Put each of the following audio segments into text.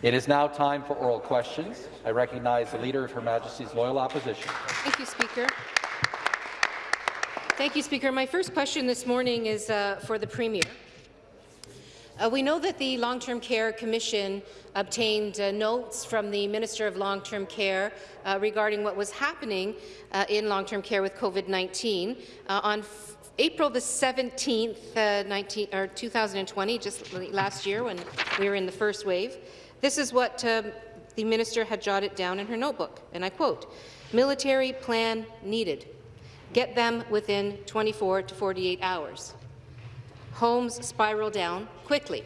It is now time for oral questions. I recognize the Leader of Her Majesty's Loyal Opposition. Thank you, Speaker. Thank you, Speaker. My first question this morning is uh, for the Premier. Uh, we know that the Long-Term Care Commission obtained uh, notes from the Minister of Long-Term Care uh, regarding what was happening uh, in long-term care with COVID-19. Uh, on April the 17th, uh, 19, or 2020, just last year when we were in the first wave, this is what um, the minister had jotted down in her notebook, and I quote, military plan needed. Get them within 24 to 48 hours homes spiral down quickly.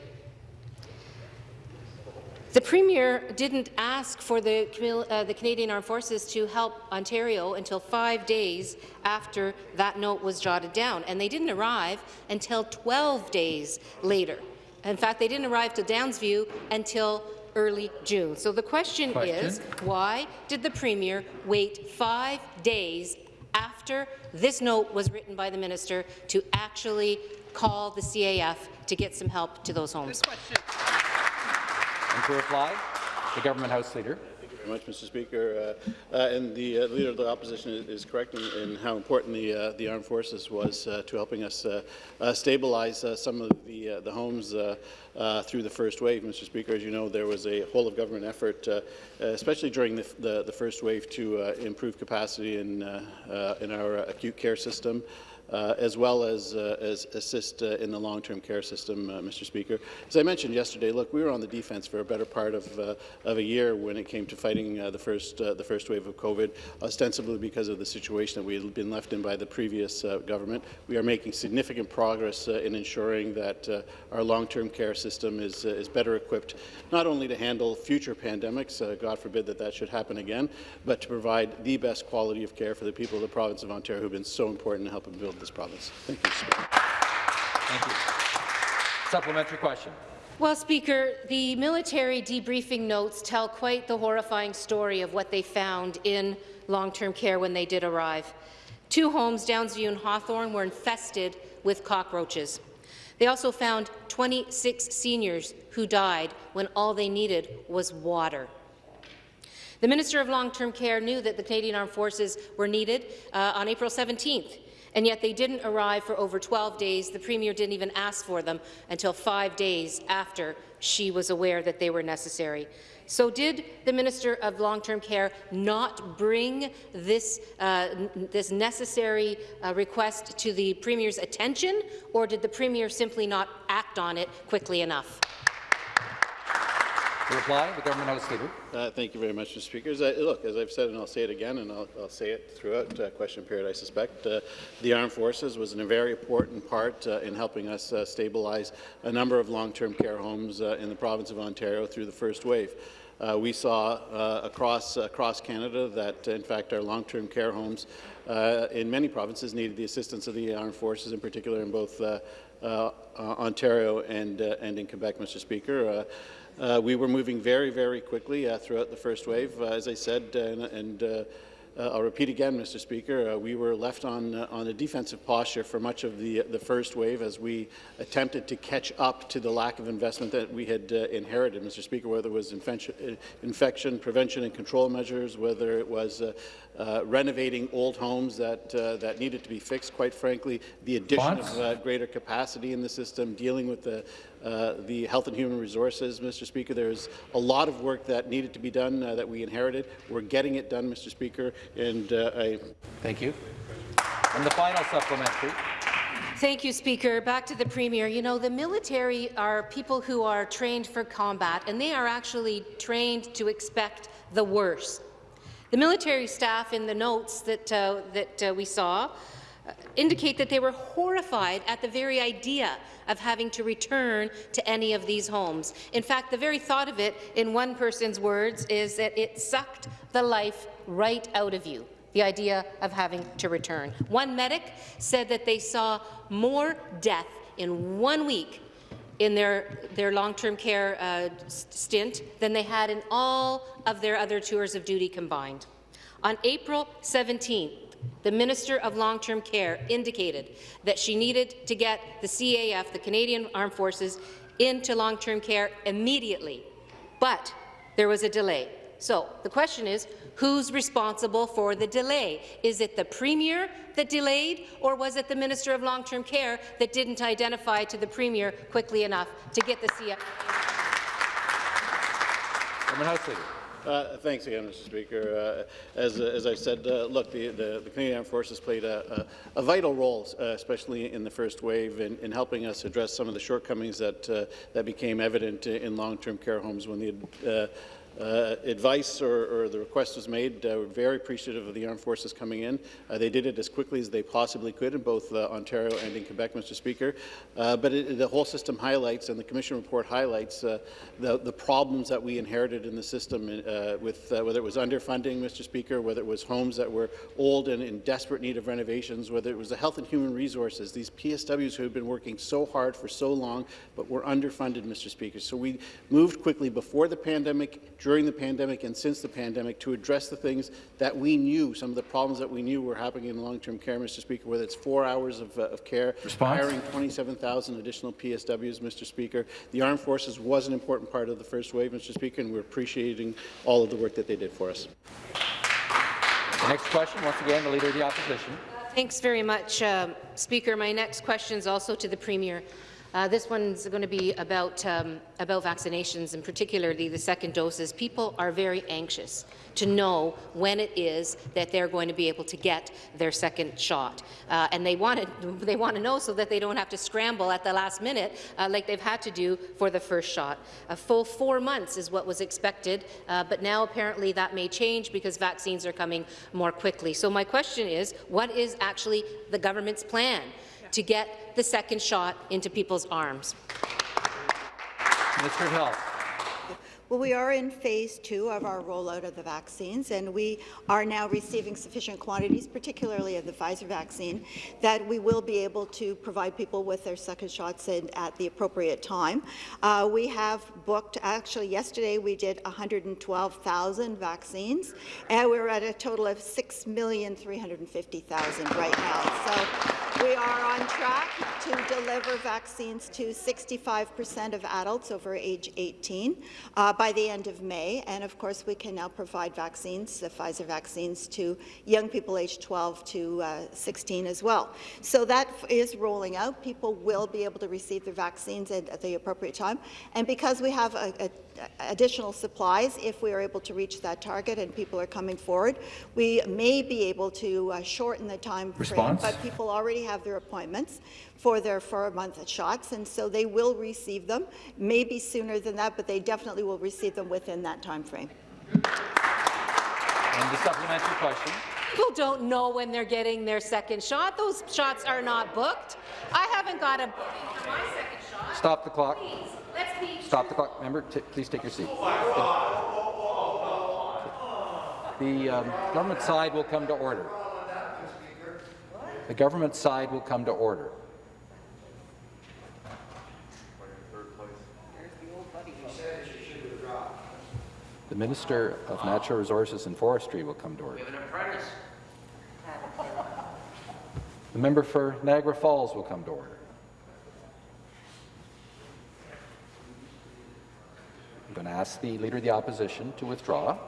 The Premier didn't ask for the, uh, the, Canadian Armed Forces to help Ontario until five days after that note was jotted down, and they didn't arrive until 12 days later. In fact, they didn't arrive to Downsview until early June. So the question, question, is, why did the Premier wait five days after this note was written by the minister to actually call the CAF to get some help to those homes. And to reply, the Government House Leader very much, Mr. Speaker. Uh, uh, and the uh, Leader of the Opposition is, is correct in, in, how important the, uh, the Armed Forces was uh, to helping us uh, stabilize some of the, the homes through the first wave, Mr. Speaker. As you know, there was a whole-of-government effort, especially during the, the, the, first wave, to improve capacity in, in our acute care system uh, as well as, uh, as assist uh, in the long-term care system, uh, Mr. Speaker. As I mentioned yesterday, look, we were on the defense for a better part of, uh, of a year when it came to fighting the, first, the first wave of COVID, ostensibly because of the situation that we had been left in by the previous government. We are making significant progress in ensuring that our long-term care system is, is better equipped, not only to handle future pandemics, God forbid that that should happen again, but to provide the best quality of care for the people of the province of Ontario who have been so important in helping build this province. Thank you, Speaker. Thank you. Supplementary question. Well, Speaker, the military debriefing notes tell quite the horrifying story of what they found in long-term care when they did arrive. Two homes, Downsview and Hawthorne, were infested with cockroaches. They also found 26 seniors who died when all they needed was water. The Minister of Long-Term Care knew that the Canadian Armed Forces were needed uh, on April 17th and yet they didn't arrive for over 12 days. The Premier didn't even ask for them until five days after she was aware that they were necessary. So did the Minister of Long-Term Care not bring this, uh, this necessary uh, request to the Premier's attention, or did the Premier simply not act on it quickly enough? Reply, the Government House Leader. Uh, thank you very much, Mr. Speaker. As I, look, as I've said, and I'll say it again, and I'll, I'll say it throughout uh, question period, I suspect, uh, the Armed Forces was in a very important part uh, in helping us uh, stabilize a number of long-term care homes uh, in the province of Ontario through the first wave. Uh, we saw uh, across, across Canada that, in fact, our long-term care homes uh, in many provinces needed the assistance of the armed forces, in particular in both Ontario and, and in Quebec, Mr. Speaker. Uh, we were moving very, very quickly uh, throughout the first wave, uh, as I said, and, and uh, uh, I'll repeat again, Mr. Speaker, uh, we were left on, on a defensive posture for much of the, the first wave as we attempted to catch up to the lack of investment that we had inherited, Mr. Speaker, whether it was infection, infection prevention and control measures, whether it was uh, renovating old homes that, uh, that needed to be fixed, quite frankly, the addition of uh, greater capacity in the system, dealing with the, uh, the health and human resources, Mr. Speaker. There's a lot of work that needed to be done uh, that we inherited. We're getting it done, Mr. Speaker, and uh, I... Thank you. And the final supplementary. Thank you, Speaker. Back to the Premier. You know, the military are people who are trained for combat, and they are actually trained to expect the worst. The military staff in the notes that, uh, that uh, we saw uh, indicate that they were horrified at the very idea of having to return to any of these homes. In fact, the very thought of it, in one person's words, is that it sucked the life right out of you the idea of having to return. One medic said that they saw more death in one week in their, their long-term care uh, stint than they had in all of their other tours of duty combined. On April 17th, the Minister of Long-Term Care indicated that she needed to get the CAF, the Canadian Armed Forces, into long-term care immediately. But there was a delay. So the question is, who's responsible for the delay? Is it the Premier that delayed, or was it the Minister of Long-Term Care that didn't identify to the Premier quickly enough to get the CF? Government House Leader. Uh, Thanks again, Mr. Speaker. Uh, As as I said, uh, look, the the the Canadian Armed Forces played a a- a vital role, uh, especially in the first wave, in in helping us address some of the shortcomings that uh, that became evident in long-term care homes when the uh, advice or, or the request was made. Uh, we're very appreciative of the armed forces coming in. Uh, they did it as quickly as they possibly could in both uh, Ontario and in Quebec, Mr. Speaker. Uh, but it, the whole system highlights, and the Commission report highlights, uh, the, the problems that we inherited in the system, with whether it was underfunding, Mr. Speaker, whether it was homes that were old and in desperate need of renovations, whether it was the health and human resources, these PSWs who have been working so hard for so long, but were underfunded, Mr. Speaker. So we moved quickly before the pandemic, during the pandemic and since the pandemic to address the things that we knew, some of the problems that we knew were happening in long-term care, Mr. Speaker, whether it's four hours of, uh, of care, Response? hiring 27,000 additional PSWs, Mr. Speaker. The Armed Forces was an important part of the first wave, Mr. Speaker, and we're appreciating all of the work that they did for us. The next question, once again, the Leader of the Opposition. Thanks very much, uh, Speaker. My next question is also to the Premier. Uh, this one's going to be about, um, about vaccinations, and particularly the second doses. People are very anxious to know when it is that they're going to be able to get their second shot. Uh, and they want, to, they want to know so that they don't have to scramble at the last minute uh, like they've had to do for the first shot. A full four months is what was expected, uh, but now apparently that may change because vaccines are coming more quickly. So my question is, what is actually the government's plan to get the second shot into people's arms? Of Health. Well, we are in phase two of our rollout of the vaccines, and we are now receiving sufficient quantities, particularly of the Pfizer vaccine, that we will be able to provide people with their second shots in, at the appropriate time. Uh, we have booked, actually yesterday we did 112,000 vaccines, and we're at a total of 6,350,000 right now. So we are on track to deliver vaccines to 65% of adults over age 18 uh, by the end of May. And of course, we can now provide vaccines, the Pfizer vaccines, to young people aged 12 to uh, 16 as well. So that is rolling out. People will be able to receive their vaccines at, at the appropriate time. And because we have a, a additional supplies if we are able to reach that target and people are coming forward. We may be able to uh, shorten the time Response? frame, but people already have their appointments for their four-month shots, and so they will receive them, maybe sooner than that, but they definitely will receive them within that time frame. And the supplementary question. People don't know when they're getting their second shot. Those shots are not booked. I haven't got a booking for my second shot. Stop the clock. Please, let's be Stop the clock. Member, please take your seat. The um, government side will come to order. The government side will come to order. The Minister of Natural Resources and Forestry will come to order. The member for Niagara Falls will come to order. I'm going to ask the Leader of the Opposition to withdraw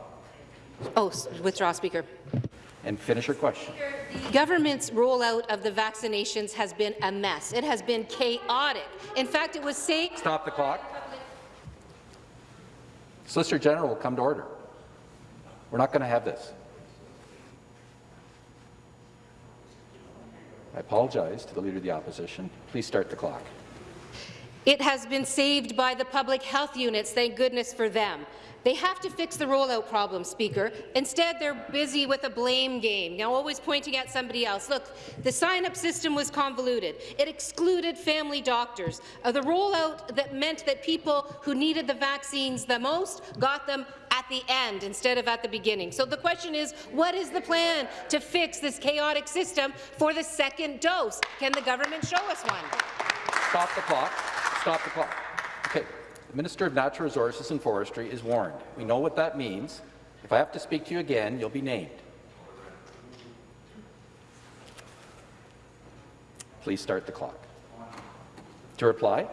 Oh, withdraw, Speaker. and finish your question. The government's rollout of the vaccinations has been a mess. It has been chaotic. In fact, it was saying Stop the clock. Solicitor General will come to order. We're not going to have this. I apologize to the Leader of the Opposition. Please start the clock. It has been saved by the public health units, thank goodness for them. They have to fix the rollout problem, Speaker. Instead, they're busy with a blame game, now always pointing at somebody else. Look, the sign-up system was convoluted. It excluded family doctors. Uh, the rollout that meant that people who needed the vaccines the most got them at the end instead of at the beginning. So the question is, what is the plan to fix this chaotic system for the second dose? Can the government show us one? Stop the clock. Stop the clock. Minister of Natural Resources and Forestry is warned. We know what that means. If I have to speak to you again, you'll be named. Please start the clock. To reply,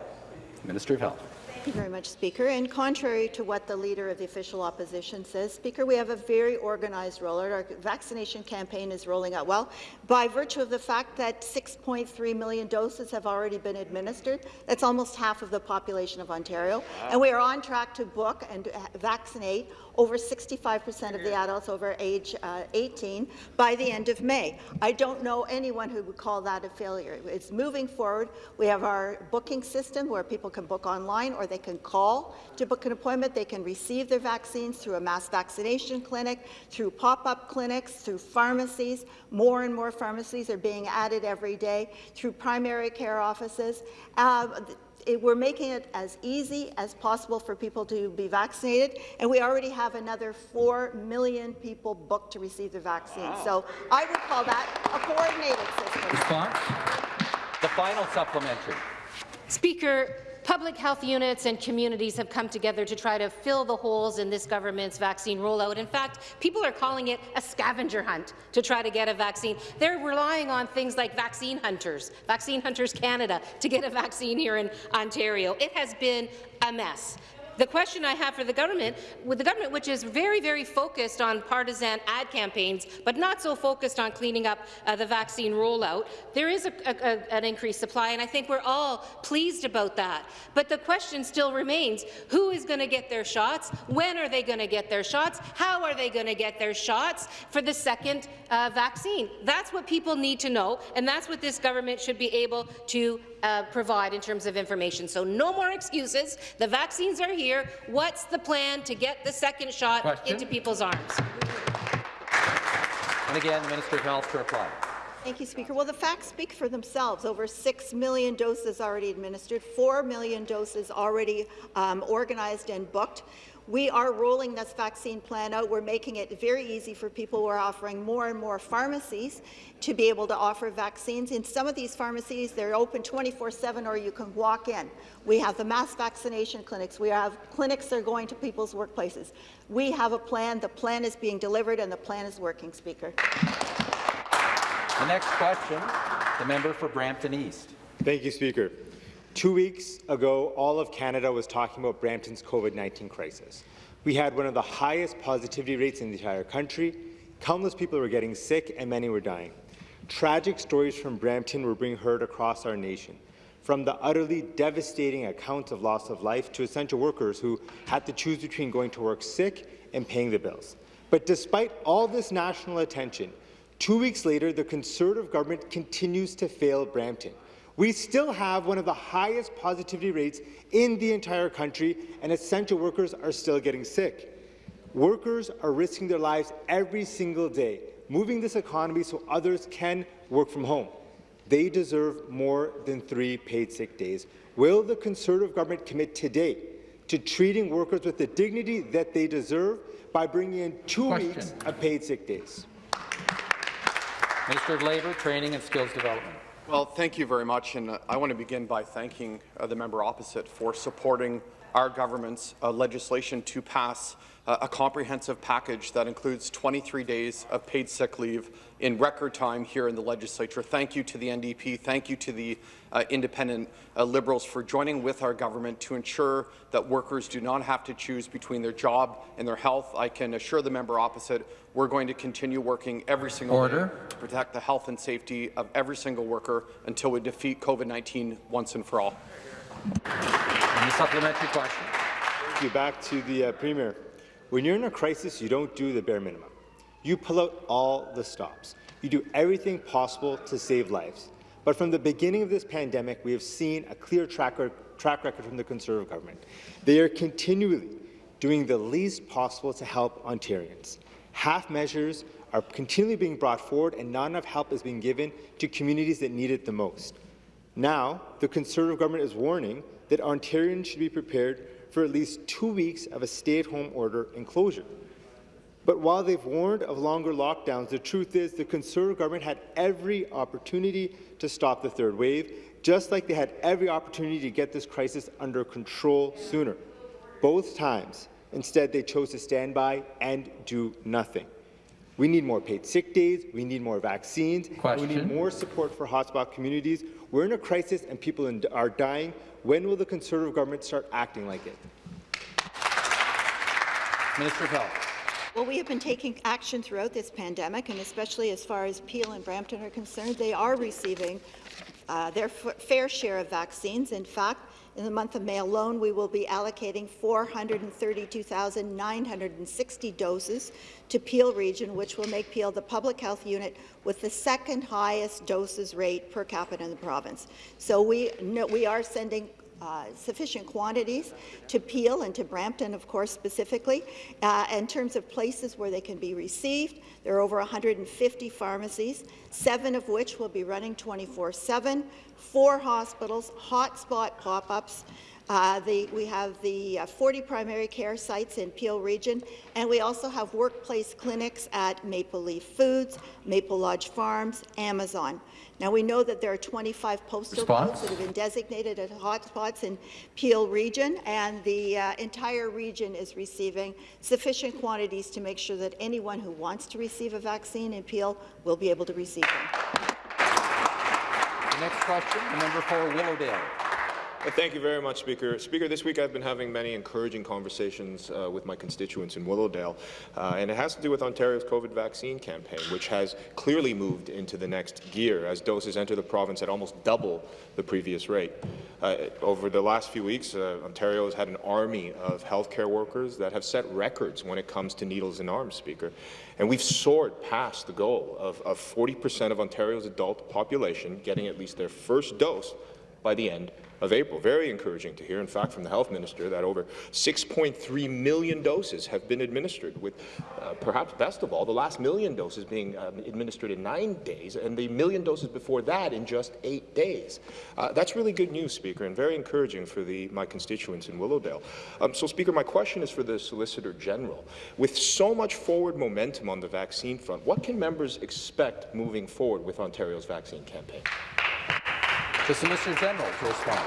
Minister of Health. Thank you very much, Speaker. And contrary to what the Leader of the Official Opposition says, Speaker, we have a very organized rollout. Our vaccination campaign is rolling out well. By virtue of the fact that 6.3 million doses have already been administered, that's almost half of the population of Ontario. Wow. And we are on track to book and vaccinate over 65% of the adults over age uh, 18 by the end of May. I don't know anyone who would call that a failure. It's moving forward. We have our booking system where people can book online or they can call to book an appointment. They can receive their vaccines through a mass vaccination clinic, through pop-up clinics, through pharmacies. More and more pharmacies are being added every day, through primary care offices. Uh, it, we're making it as easy as possible for people to be vaccinated, and we already have another 4 million people booked to receive the vaccine. Wow. So I would call that a coordinated system. Response? The final supplementary. Speaker, Public health units and communities have come together to try to fill the holes in this government's vaccine rollout. In fact, people are calling it a scavenger hunt to try to get a vaccine. They're relying on things like Vaccine Hunters, Vaccine Hunters Canada, to get a vaccine here in Ontario. It has been a mess. The question I have for the government, with the government which is very, very focused on partisan ad campaigns, but not so focused on cleaning up uh, the vaccine rollout, there is a, a, an increased supply, and I think we're all pleased about that. But the question still remains, who is going to get their shots? When are they going to get their shots? How are they going to get their shots for the second uh, vaccine? That's what people need to know, and that's what this government should be able to uh, provide in terms of information. So no more excuses. The vaccines are here. What's the plan to get the second shot Question? into people's arms? And again, Minister of Health to reply. Thank you, Speaker. Well, the facts speak for themselves. Over 6 million doses already administered, 4 million doses already um, organized and booked. We are rolling this vaccine plan out. We're making it very easy for people. We're offering more and more pharmacies to be able to offer vaccines. In some of these pharmacies, they're open 24-7 or you can walk in. We have the mass vaccination clinics. We have clinics that are going to people's workplaces. We have a plan. The plan is being delivered and the plan is working, Speaker. The next question, the member for Brampton East. Thank you, Speaker. Two weeks ago, all of Canada was talking about Brampton's COVID-19 crisis. We had one of the highest positivity rates in the entire country. Countless people were getting sick and many were dying. Tragic stories from Brampton were being heard across our nation, from the utterly devastating accounts of loss of life to essential workers who had to choose between going to work sick and paying the bills. But despite all this national attention, two weeks later, the Conservative government continues to fail Brampton. We still have one of the highest positivity rates in the entire country, and essential workers are still getting sick. Workers are risking their lives every single day, moving this economy so others can work from home. They deserve more than three paid sick days. Will the Conservative government commit today to treating workers with the dignity that they deserve by bringing in two Question. weeks of paid sick days? Minister of Labour, Training and Skills Development. Well, thank you very much, and uh, I want to begin by thanking uh, the member opposite for supporting our government's uh, legislation to pass uh, a comprehensive package that includes 23 days of paid sick leave in record time here in the legislature. Thank you to the NDP. Thank you to the uh, independent uh, Liberals for joining with our government to ensure that workers do not have to choose between their job and their health. I can assure the member opposite we're going to continue working every single Order. day to protect the health and safety of every single worker until we defeat COVID-19 once and for all. Any supplementary question? Thank you. Back to the uh, Premier. When you're in a crisis, you don't do the bare minimum. You pull out all the stops. You do everything possible to save lives. But from the beginning of this pandemic, we have seen a clear track, record from the Conservative government. They are continually doing the least possible to help Ontarians. Half measures are continually being brought forward and not enough help is being given to communities that need it the most. Now, the Conservative government is warning that Ontarians should be prepared for at least two weeks of a stay-at-home order and closure. But while they've warned of longer lockdowns, the truth is the Conservative government had every opportunity to stop the third wave, just like they had every opportunity to get this crisis under control sooner. Both times, instead, they chose to stand by and do nothing. We need more paid sick days, we need more vaccines, we need more support for hotspot communities. We're in a crisis and people in, are dying. When will the Conservative government start acting like it? Minister of Health. Well, we have been taking action throughout this pandemic, and especially as far as Peel and Brampton are concerned, they are receiving uh, their fair share of vaccines. In fact, in the month of May alone, we will be allocating 432,960 doses to Peel Region, which will make Peel the public health unit with the second highest doses rate per capita in the province. So we, no, we are sending uh, sufficient quantities to Peel and to Brampton, of course, specifically. Uh, in terms of places where they can be received, there are over 150 pharmacies, seven of which will be running 24-7, four hospitals, hotspot pop-ups, uh, the, we have the uh, 40 primary care sites in Peel Region, and we also have workplace clinics at Maple Leaf Foods, Maple Lodge Farms, Amazon. Now, we know that there are 25 postal Response? codes that have been designated as hotspots in Peel Region, and the uh, entire region is receiving sufficient quantities to make sure that anyone who wants to receive a vaccine in Peel will be able to receive them. The next question, the member for Willowdale. Thank you very much, Speaker. Speaker, this week I've been having many encouraging conversations uh, with my constituents in Willowdale, uh, and it has to do with Ontario's COVID vaccine campaign, which has clearly moved into the next gear as doses enter the province at almost double the previous rate. Uh, over the last few weeks, uh, Ontario has had an army of healthcare workers that have set records when it comes to needles in arms, Speaker. And we've soared past the goal of 40% of Ontario's adult population getting at least their first dose by the end of April. Very encouraging to hear, in fact, from the Health Minister that over 6.3 million doses have been administered, with uh, perhaps best of all, the last million doses being um, administered in nine days, and the million doses before that in just eight days. Uh, that's really good news, Speaker, and very encouraging for the, my constituents in Willowdale. Um, so, Speaker, my question is for the Solicitor General. With so much forward momentum on the vaccine front, what can members expect moving forward with Ontario's vaccine campaign? The Solicitor General to respond.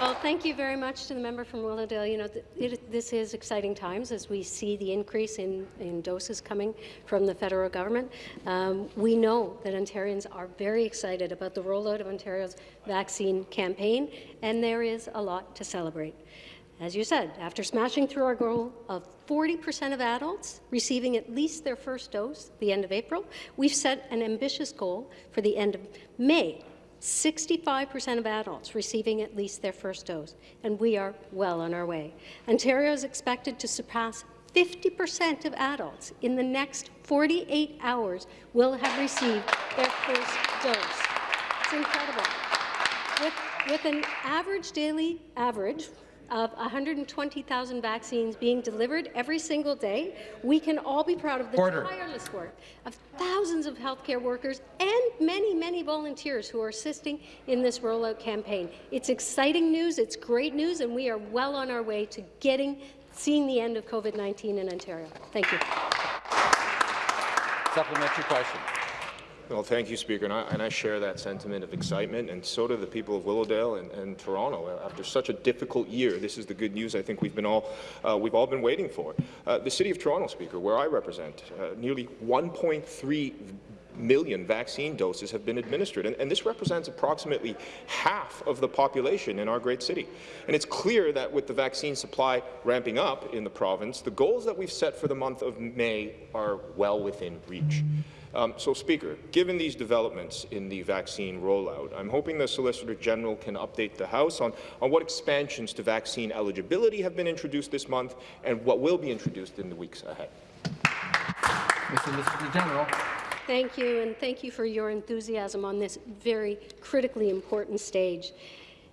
Well, thank you very much to the member from Willowdale. You know, th it, this is exciting times as we see the increase in, in doses coming from the federal government. Um, we know that Ontarians are very excited about the rollout of Ontario's vaccine campaign, and there is a lot to celebrate. As you said, after smashing through our goal of 40% of adults receiving at least their first dose the end of April, we've set an ambitious goal for the end of May 65% of adults receiving at least their first dose, and we are well on our way. Ontario is expected to surpass 50% of adults in the next 48 hours will have received their first dose. It's incredible. With, with an average daily average of 120,000 vaccines being delivered every single day, we can all be proud of the Order. tireless work of thousands of healthcare workers and many, many volunteers who are assisting in this rollout campaign. It's exciting news, it's great news, and we are well on our way to getting, seeing the end of COVID-19 in Ontario. Thank you. Supplementary question. Well, thank you, Speaker, and I, and I, share that sentiment of excitement, and so do the people of Willowdale and, and, Toronto. After such a difficult year, this is the good news I think we've been all uh, we've all been waiting for. Uh, the City of Toronto, Speaker, where I represent, uh, nearly 1.3 million vaccine doses have been administered, and, and, this represents approximately half of the population in our great city. And it's clear that with the vaccine supply ramping up in the province, the goals that we've set for the month of May are well within reach. Um, so, Speaker, given these developments in the vaccine rollout, I'm hoping the Solicitor General can update the House on, on what expansions to vaccine eligibility have been introduced this month and what will be introduced in the weeks ahead. Mr. Solicitor General. Thank you, and thank you for your enthusiasm on this very critically important stage.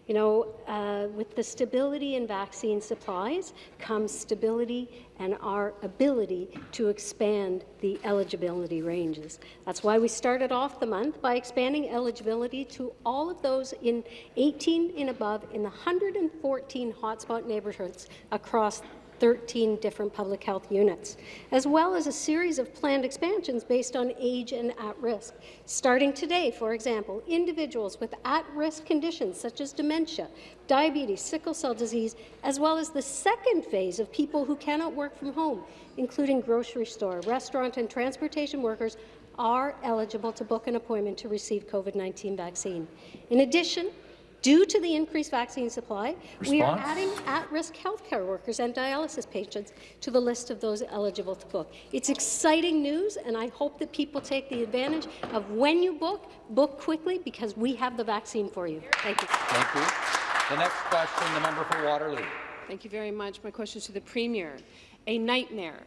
You know, uh, with the stability in vaccine supplies comes stability and our ability to expand the eligibility ranges. That's why we started off the month by expanding eligibility to all of those in 18 and above in the 114 hotspot neighbourhoods across 13 different public health units, as well as a series of planned expansions based on age and at-risk. Starting today, for example, individuals with at-risk conditions such as dementia, diabetes, sickle cell disease, as well as the second phase of people who cannot work from home, including grocery store, restaurant and transportation workers, are eligible to book an appointment to receive COVID-19 vaccine. In addition, Due to the increased vaccine supply, we are adding at-risk healthcare workers and dialysis patients to the list of those eligible to book. It's exciting news, and I hope that people take the advantage of when you book, book quickly, because we have the vaccine for you. Thank you. Thank you. The next question, the member for Waterloo. Thank you very much. My question is to the Premier. A nightmare,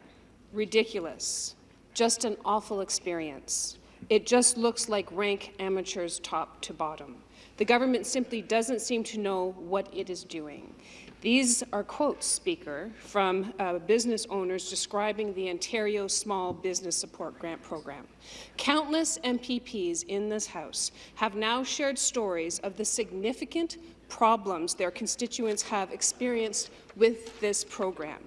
ridiculous, just an awful experience. It just looks like rank amateurs top to bottom. The government simply doesn't seem to know what it is doing. These are quotes, Speaker, from uh, business owners describing the Ontario Small Business Support Grant Program. Countless MPPs in this House have now shared stories of the significant problems their constituents have experienced with this program.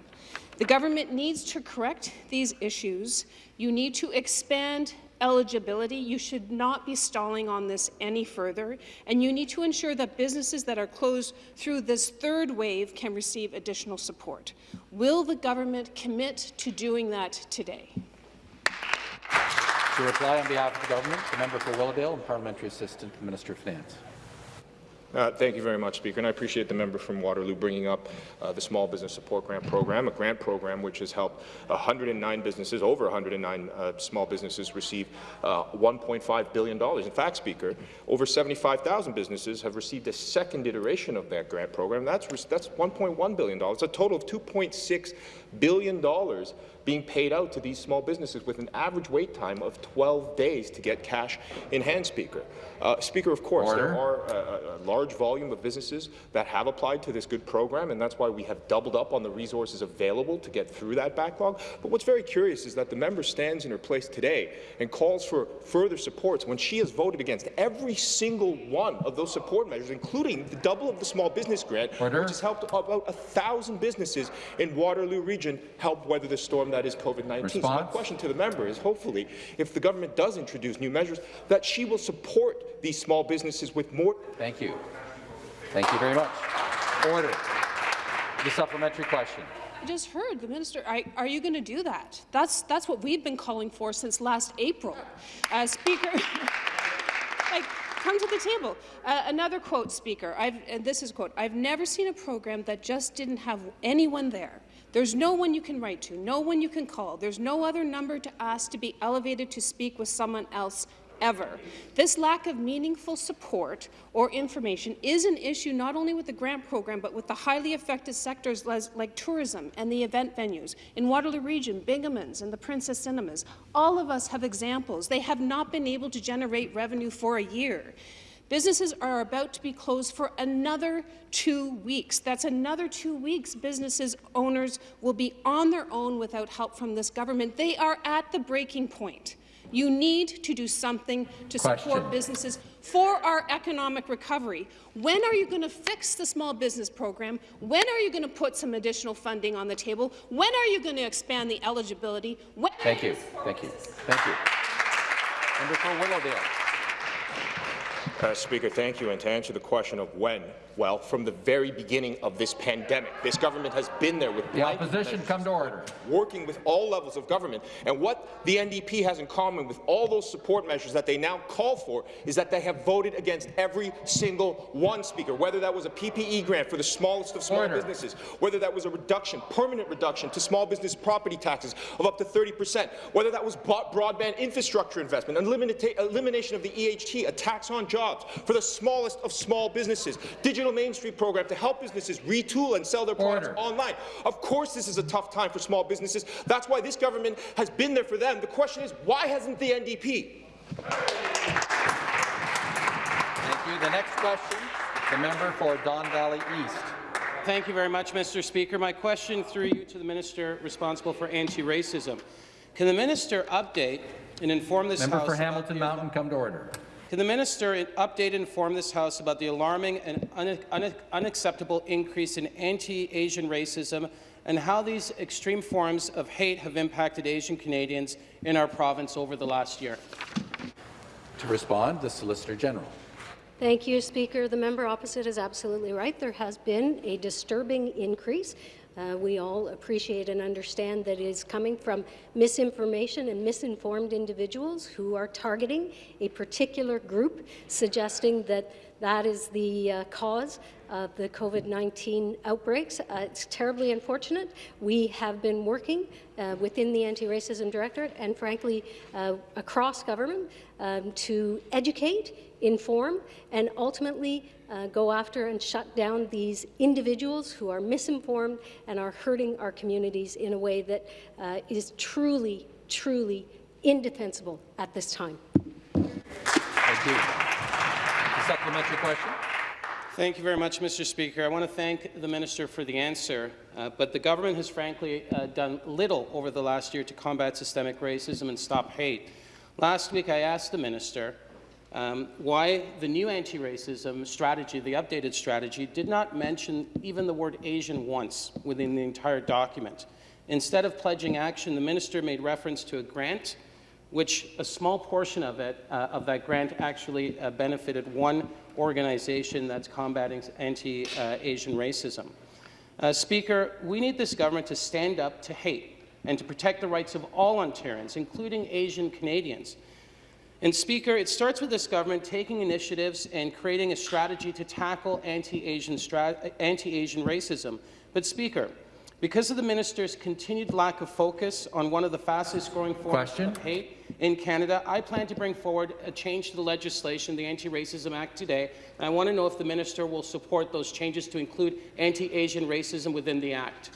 The government needs to correct these issues. You need to expand eligibility. You should not be stalling on this any further, and you need to ensure that businesses that are closed through this third wave can receive additional support. Will the government commit to doing that today? To reply on behalf of the government, the member for Willowdale and Parliamentary Assistant to the Minister of Finance. Uh, thank you very much, Speaker, and I appreciate the member from Waterloo bringing up uh, the Small Business Support Grant Program, a grant program which has helped 109 businesses, over 109 uh, small businesses receive uh, $1.5 billion. In fact, Speaker, over 75,000 businesses have received a second iteration of that grant program. That's, that's $1.1 billion. A total of $2.6 billion being paid out to these small businesses with an average wait time of 12 days to get cash in hand, Speaker. Uh, Speaker, of course, Order. there are a, a large volume of businesses that have applied to this good program, and that's why we have doubled up on the resources available to get through that backlog. But what's very curious is that the member stands in her place today and calls for further supports when she has voted against every single one of those support measures, including the double of the small business grant, Order. which has helped about a thousand businesses in Waterloo region help weather the storm that is COVID-19. So my question to the member is hopefully, if the government does introduce new measures, that she will support these small businesses with more Thank you. Thank you very much. Order. The supplementary question. I just heard the minister. Are, are you going to do that? That's that's what we've been calling for since last April. Uh, Speaker, like, come to the table. Uh, another quote, Speaker. I've, and this is a quote. I've never seen a program that just didn't have anyone there. There's no one you can write to, no one you can call. There's no other number to ask to be elevated to speak with someone else ever. This lack of meaningful support or information is an issue not only with the grant program, but with the highly affected sectors like tourism and the event venues. In Waterloo Region, Bingemans and the Princess Cinemas, all of us have examples. They have not been able to generate revenue for a year. Businesses are about to be closed for another two weeks. That's another two weeks businesses owners will be on their own without help from this government. They are at the breaking point. You need to do something to Question. support businesses for our economic recovery. When are you going to fix the small business program? When are you going to put some additional funding on the table? When are you going to expand the eligibility? When Thank you. Thank you. Thank you. Member for Willowdale. Uh, Speaker, thank you. And to answer the question of when, well, from the very beginning of this pandemic, this government has been there with The opposition come to order. working with all levels of government. And what the NDP has in common with all those support measures that they now call for is that they have voted against every single one, Speaker, whether that was a PPE grant for the smallest of small Order. businesses, whether that was a reduction, permanent reduction to small business property taxes of up to 30 percent, whether that was broadband infrastructure investment, elimination of the EHT, a tax on jobs for the smallest of small businesses, digital Main Street program to help businesses retool and sell their products Order. online. Of course this is a tough time for small businesses. That's why this government has been there for them. The question is, why hasn't the NDP? Thank you. The next question, the member for Don Valley East. Thank you very much, Mr. Speaker. My question through you to the minister responsible for anti-racism. Can the minister update and inform this Member House for Hamilton Mountain, come to order. Can the minister update and inform this House about the alarming and un un unacceptable increase in anti-Asian racism and how these extreme forms of hate have impacted Asian Canadians in our province over the last year? To respond, the Solicitor General. Thank you, Speaker. The member opposite is absolutely right. There has been a disturbing increase Uh, we all appreciate and understand that it is coming from misinformation and misinformed individuals who are targeting a particular group, suggesting that that is the uh, cause of the COVID-19 outbreaks. Uh, it's terribly unfortunate. We have been working uh, within the Anti-Racism Directorate and, frankly, uh, across government um, to educate, inform, and ultimately uh, go after and shut down these individuals who are misinformed and are hurting our communities in a way that uh, is truly, truly indefensible at this time. Thank you. A supplementary question. Thank you very much, Mr. Speaker. I want to thank the minister for the answer, uh, but the government has frankly uh, done little over the last year to combat systemic racism and stop hate. Last week, I asked the minister um, why the new anti-racism strategy, the updated strategy, did not mention even the word Asian once within the entire document. Instead of pledging action, the minister made reference to a grant which a small portion of it, uh, of that grant actually uh, benefited one organization that's combating anti-Asian racism. Uh, Speaker, we need this government to stand up to hate and to protect the rights of all Ontarians, including Asian Canadians. And Speaker, it starts with this government taking initiatives and creating a strategy to tackle anti-Asian anti racism. But Speaker, because of the minister's continued lack of focus on one of the fastest growing forms of hate in Canada, I plan to bring forward a change to the legislation, the Anti-Racism Act, today. And I want to know if the minister will support those changes to include anti-Asian racism within the Act.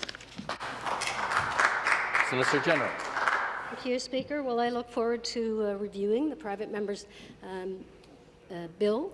Solicitor General. Thank you, Speaker. Well, I look forward to uh, reviewing the private member's um, uh, bill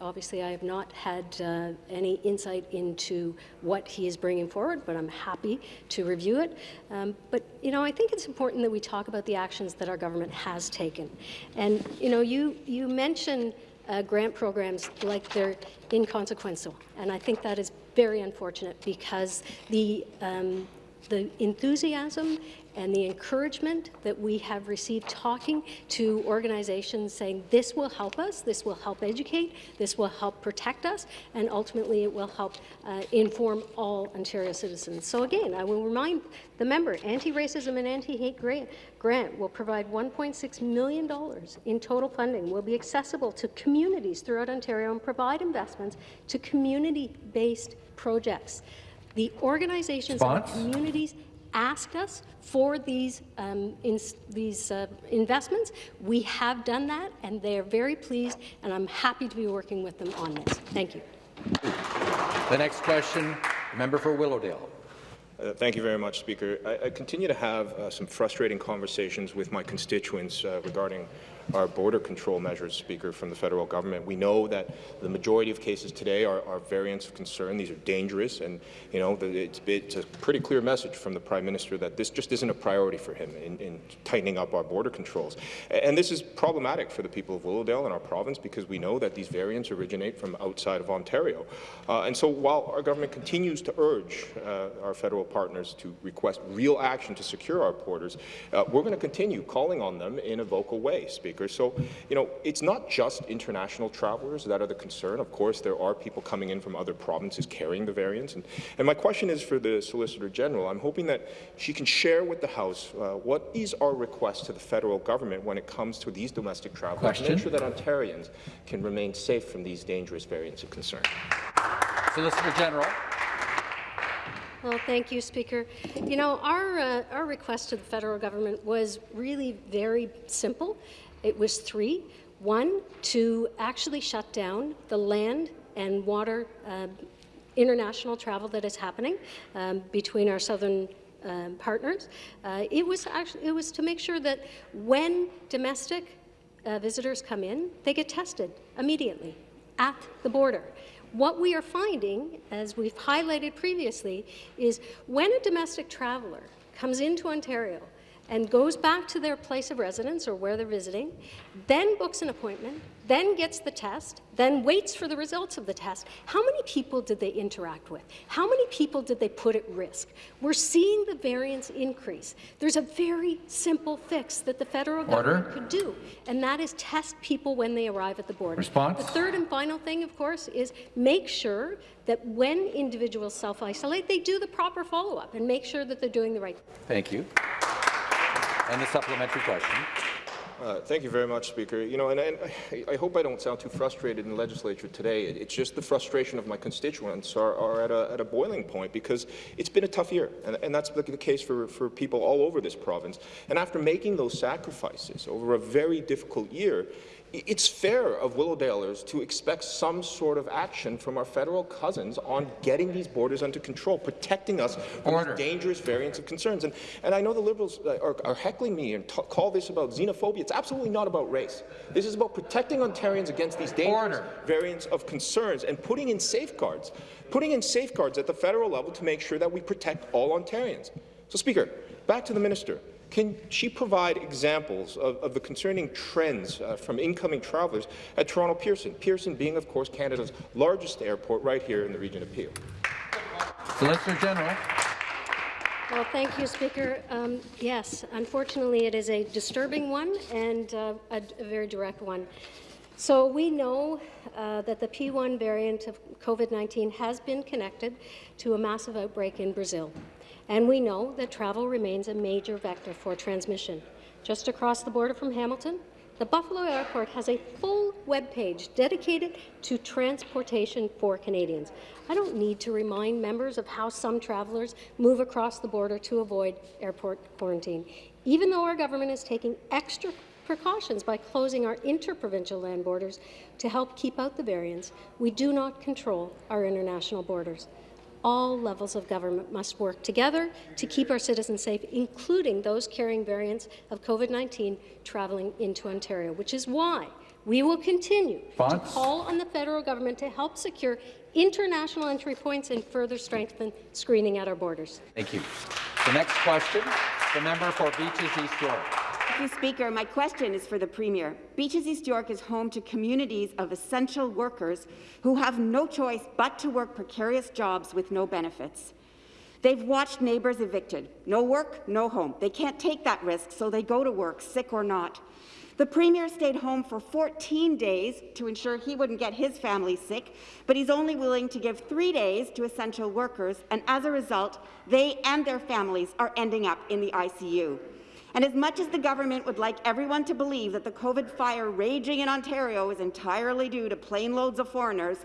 obviously, I have not had uh, any insight into what he is bringing forward, but I'm happy to review it. Um, but, you know, I think it's important that we talk about the actions that our government has taken. And, you know, you, you mention uh, grant programs like they're inconsequential, and I think that is very unfortunate because the, um, the enthusiasm and the encouragement that we have received talking to organizations saying this will help us, this will help educate, this will help protect us, and ultimately it will help uh, inform all Ontario citizens. So again, I will remind the member, Anti-Racism and Anti-Hate grant, grant will provide $1.6 million in total funding, will be accessible to communities throughout Ontario and provide investments to community-based projects. The organizations Spons? and communities asked us for these, um, in, these uh, investments. We have done that, and they are very pleased, and I'm happy to be working with them on this. Thank you. The next question, member for Willowdale. Uh, thank you very much, Speaker. I, I continue to have uh, some frustrating conversations with my constituents uh, regarding our border control measures, Speaker, from the federal government. We know that the majority of cases today are, are variants of concern. These are dangerous, and you know it's, it's, a pretty clear message from the Prime Minister that this just isn't a priority for him in, in tightening up our border controls. And this is problematic for the people of Willowdale and our province because we know that these variants originate from outside of Ontario. Uh, and so while our government continues to urge uh, our federal partners to request real action to secure our borders, uh, we're going to continue calling on them in a vocal way, Speaker. So, you know, it's not just international travelers that are the concern. Of course, there are people coming in from other provinces carrying the variants. And, and my question is for the Solicitor General. I'm hoping that she can share with the House uh, what is our request to the federal government when it comes to these domestic travelers question. to make sure that Ontarians can remain safe from these dangerous variants of concern. Solicitor General. Well, thank you, Speaker. You know, our, uh, our request to the federal government was really very simple. It was three. One, to actually shut down the land and water uh, international travel that is happening um, between our southern um, partners. Uh, it was actually it was to make sure that when domestic uh, visitors come in, they get tested immediately at the border. What we are finding, as we've highlighted previously, is when a domestic traveller comes into Ontario and goes back to their place of residence or where they're visiting, then books an appointment, then gets the test, then waits for the results of the test, how many people did they interact with? How many people did they put at risk? We're seeing the variance increase. There's a very simple fix that the federal government could do, and that is test people when they arrive at the border. Response? The third and final thing, of course, is make sure that when individuals self-isolate, they do the proper follow-up and make sure that they're doing the right thing. Thank you. And the supplementary question. Uh, thank you very much, Speaker. You know, and, and I, I, hope I don't sound too frustrated in the legislature today. It, it's just the frustration of my constituents are, are at, a, at, a, boiling point because it's been a tough year, and, and that's the, the case for, for people all over this province. And after making those sacrifices over a very difficult year, it's fair of Willowdalers to expect some sort of action from our federal cousins on getting these borders under control, protecting us from dangerous variants of concerns. And, and I know the Liberals are, are heckling me and call this about xenophobia. It's absolutely not about race. This is about protecting Ontarians against these dangerous Order. variants of concerns and putting in safeguards, putting in safeguards at the federal level to make sure that we protect all Ontarians. So, Speaker, back to the minister. Can she provide examples of, of the concerning trends uh, from incoming travellers at Toronto Pearson? Pearson being, of course, Canada's largest airport right here in the region of Peel. Solicitor General. Well, thank you, Speaker. Um, yes, unfortunately, it is a disturbing one and uh, a, a, very direct one. So we know uh, that the P1 variant of COVID-19 has been connected to a massive outbreak in Brazil. And we know that travel remains a major vector for transmission. Just across the border from Hamilton, the Buffalo Airport has a full web page dedicated to transportation for Canadians. I don't need to remind members of how some travellers move across the border to avoid airport quarantine. Even though our government is taking extra precautions by closing our interprovincial land borders to help keep out the variants, we do not control our international borders all levels of government must work together to keep our citizens safe, including those carrying variants of COVID-19 travelling into Ontario, which is why we will continue to call on the federal government to help secure international entry points and further strengthen screening at our borders. Thank you. The next question, the member for Beaches East York. Thank you, Speaker. My question is for the Premier. Beaches East York is home to communities of essential workers who have no choice but to work precarious jobs with no benefits. They've watched neighbours evicted. No work, no home. They can't take that risk, so they go to work, sick or not. The Premier stayed home for 14 days to ensure he wouldn't get his family sick, but he's only willing to give three days to essential workers, and as a result, they and their families are ending up in the ICU. And as much as the government would like everyone to believe that the COVID fire raging in Ontario is entirely due to plane loads of foreigners,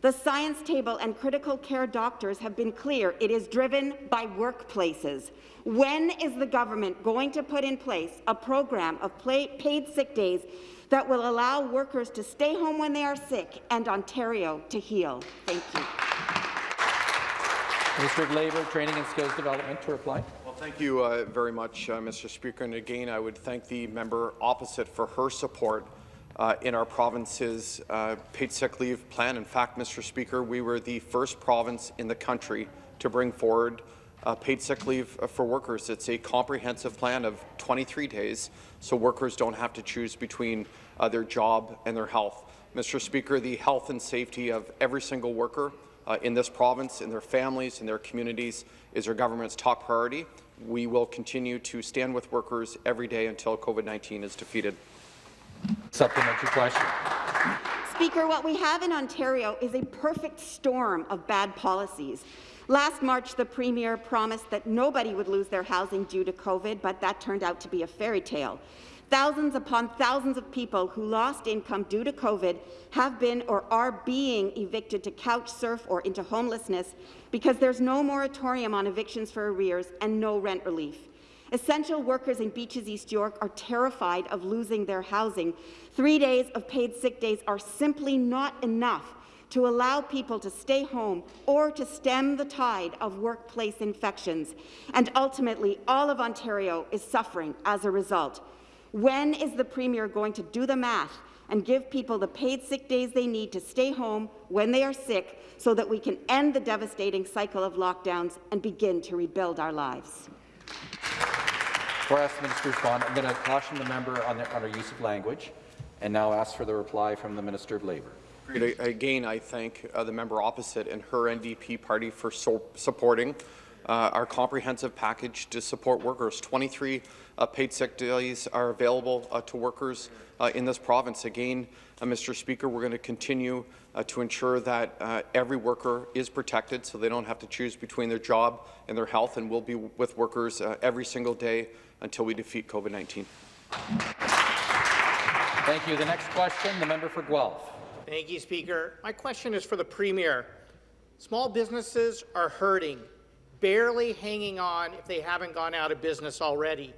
the science table and critical care doctors have been clear it is driven by workplaces. When is the government going to put in place a program of paid sick days that will allow workers to stay home when they are sick and Ontario to heal? Thank you. Minister of Labour, Training and Skills Development to reply. Thank you uh, very much, uh, Mr. Speaker. And again, I would thank the member opposite for her support uh, in our province's uh, paid sick leave plan. In fact, Mr. Speaker, we were the first province in the country to bring forward uh, paid sick leave for workers. It's a comprehensive plan of 23 days, so workers don't have to choose between uh, their job and their health. Mr. Speaker, the health and safety of every single worker in this province, in their families, in their communities, is our government's top priority we will continue to stand with workers every day until COVID-19 is defeated. Supplementary question. Speaker, what we have in Ontario is a perfect storm of bad policies. Last March, the Premier promised that nobody would lose their housing due to COVID, but that turned out to be a fairy tale. Thousands upon thousands of people who lost income due to COVID have been or are being evicted to couch surf or into homelessness because there's no moratorium on evictions for arrears and no rent relief. Essential workers in Beaches East York are terrified of losing their housing. Three days of paid sick days are simply not enough to allow people to stay home or to stem the tide of workplace infections. And ultimately, all of Ontario is suffering as a result. When is the Premier going to do the math and give people the paid sick days they need to stay home when they are sick so that we can end the devastating cycle of lockdowns and begin to rebuild our lives. Before I ask the minister to respond, I'm going to caution the member on, the, on our use of language, and now ask for the reply from the Minister of Labour. Again, I thank uh, the member opposite and her NDP party for so supporting uh, our comprehensive package to support workers. 23 uh, paid sick days are available uh, to workers uh, in this province. Again, uh, Mr. Speaker, we're going to continue to ensure that every worker is protected so they don't have to choose between their job and their health, and we'll be with workers every single day until we defeat COVID-19. Thank you. The next question, the member for Guelph. Thank you, Speaker. My question is for the Premier. Small businesses are hurting, barely hanging on if they haven't gone out of business already.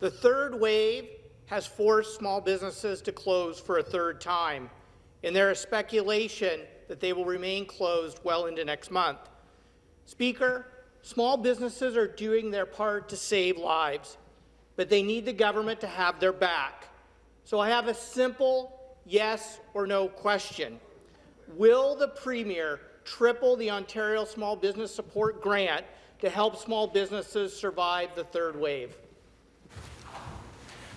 The third wave has forced small businesses to close for a third time, and there is speculation that they will remain closed well into next month. Speaker, small businesses are doing their part to save lives, but they need the government to have their back. So I have a simple yes or no question. Will the Premier triple the Ontario Small Business Support Grant to help small businesses survive the third wave?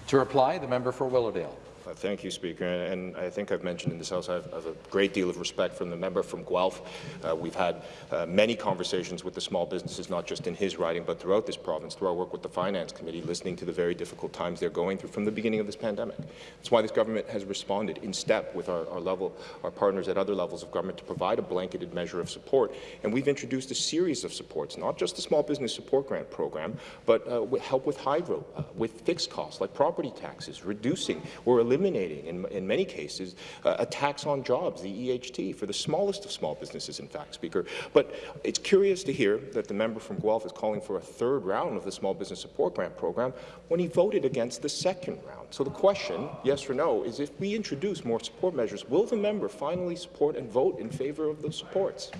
To reply, the member for Willowdale. Uh, thank you, Speaker. And I think I've mentioned in this House I have, I have a great deal of respect from the member from Guelph. Uh, we've had uh, many conversations with the small businesses, not just in his riding, but throughout this province, through our work with the Finance Committee, listening to the very difficult times they're going through from the beginning of this pandemic. That's why this government has responded in step with our, our level, our partners at other levels of government to provide a blanketed measure of support. And we've introduced a series of supports, not just the Small Business Support Grant Program, but uh, help with hydro, uh, with fixed costs like property taxes, reducing or eliminating, in, in many cases, uh, a tax on jobs, the EHT, for the smallest of small businesses, in fact, Speaker. But it's curious to hear that the member from Guelph is calling for a third round of the Small Business Support Grant Program when he voted against the second round. So the question, yes or no, is if we introduce more support measures, will the member finally support and vote in favour of those supports?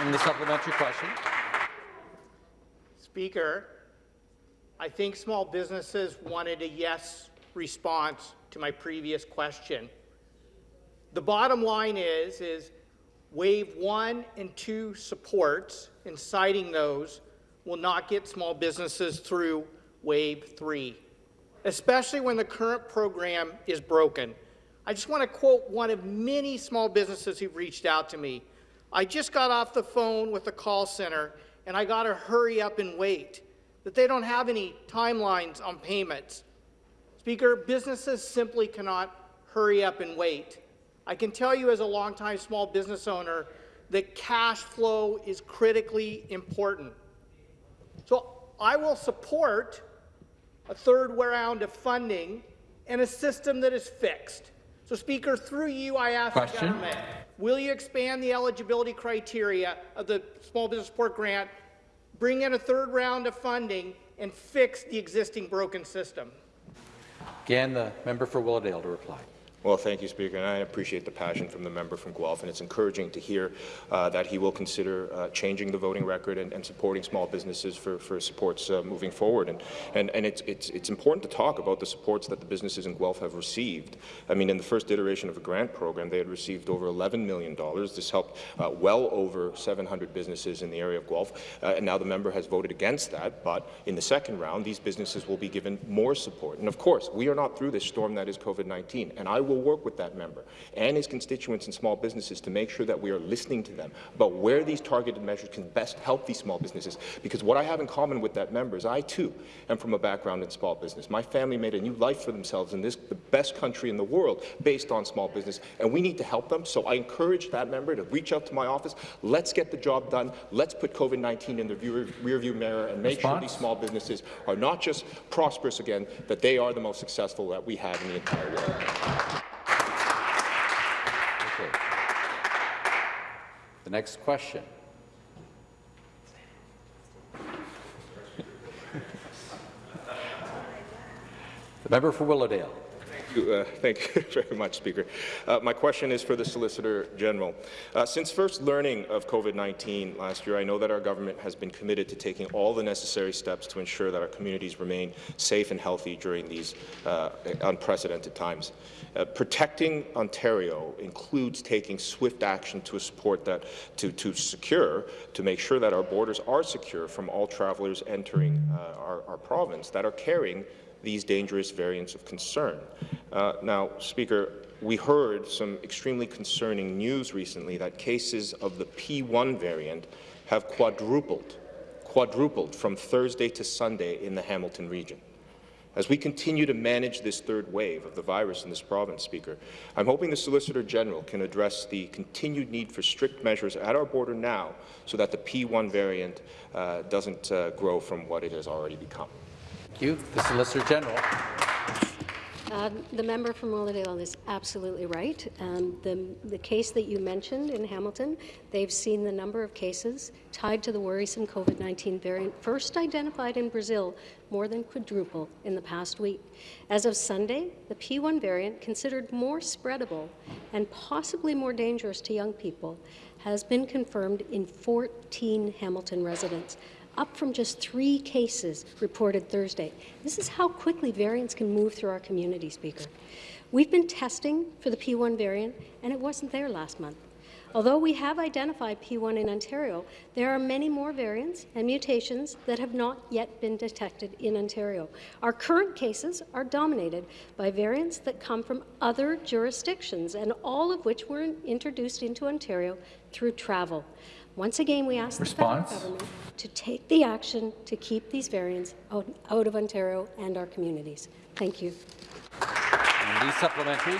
And the supplementary question. Speaker, I think small businesses wanted a yes response to my previous question. The bottom line is, is wave one and two supports and citing those will not get small businesses through wave three, especially when the current program is broken. I just want to quote one of many small businesses who've reached out to me. I just got off the phone with the call center and I got to hurry up and wait that they don't have any timelines on payments. Speaker, businesses simply cannot hurry up and wait. I can tell you as a longtime small business owner that cash flow is critically important. So I will support a third round of funding and a system that is fixed. So, Speaker, through you, I ask Question? the government, will you expand the eligibility criteria of the Small Business Support Grant bring in a third round of funding, and fix the existing broken system. Again, the member for Willowdale to reply. Well, thank you, Speaker, and I appreciate the passion from the member from Guelph, and it's encouraging to hear uh, that he will consider uh, changing the voting record and, and, supporting small businesses for, for supports uh, moving forward. And, and, and it's, it's, it's important to talk about the supports that the businesses in Guelph have received. I mean, in the first iteration of the grant program, they had received over $11 million. This helped uh, well over 700 businesses in the area of Guelph, uh, and now the member has voted against that, but in the second round, these businesses will be given more support. And of course, we are not through this storm that is COVID-19, and I will work with that member and his constituents and small businesses to make sure that we are listening to them about where these targeted measures can best help these small businesses. Because what I have in common with that member is I, too, am from a background in small business. My family made a new life for themselves in this, the best country in the world based on small business, and we need to help them. So I encourage that member to reach out to my office. Let's get the job done. Let's put COVID-19 in the rearview mirror and make Response? sure these small businesses are not just prosperous again, that they are the most successful that we have in the entire world. The next question. the member for Willowdale. You, uh, thank you very much, Speaker. Uh, my question is for the Solicitor General. Uh, since first learning of COVID-19 last year, I know that our government has been committed to taking all the necessary steps to ensure that our communities remain safe and healthy during these uh, unprecedented times. Uh, protecting Ontario includes taking swift action to support that, to, to secure, to make sure that our borders are secure from all travelers entering uh, our, our province that are carrying these dangerous variants of concern. Uh, now, Speaker, we heard some extremely concerning news recently that cases of the P1 variant have quadrupled, quadrupled from Thursday to Sunday in the Hamilton region. As we continue to manage this third wave of the virus in this province, Speaker, I'm hoping the Solicitor General can address the continued need for strict measures at our border now so that the P1 variant uh, doesn't uh, grow from what it has already become. Thank you. The Solicitor General. Uh, the member from Willowdale is absolutely right. Um, the, the case that you mentioned in Hamilton, they've seen the number of cases tied to the worrisome COVID-19 variant first identified in Brazil more than quadruple in the past week. As of Sunday, the P1 variant, considered more spreadable and possibly more dangerous to young people, has been confirmed in 14 Hamilton residents, up from just three cases reported Thursday. This is how quickly variants can move through our community, Speaker. We've been testing for the P1 variant, and it wasn't there last month. Although we have identified P1 in Ontario, there are many more variants and mutations that have not yet been detected in Ontario. Our current cases are dominated by variants that come from other jurisdictions, and all of which were introduced into Ontario through travel. Once again, we ask Response? the federal government to take the action to keep these variants out, out of Ontario and our communities. Thank you. And the supplementary.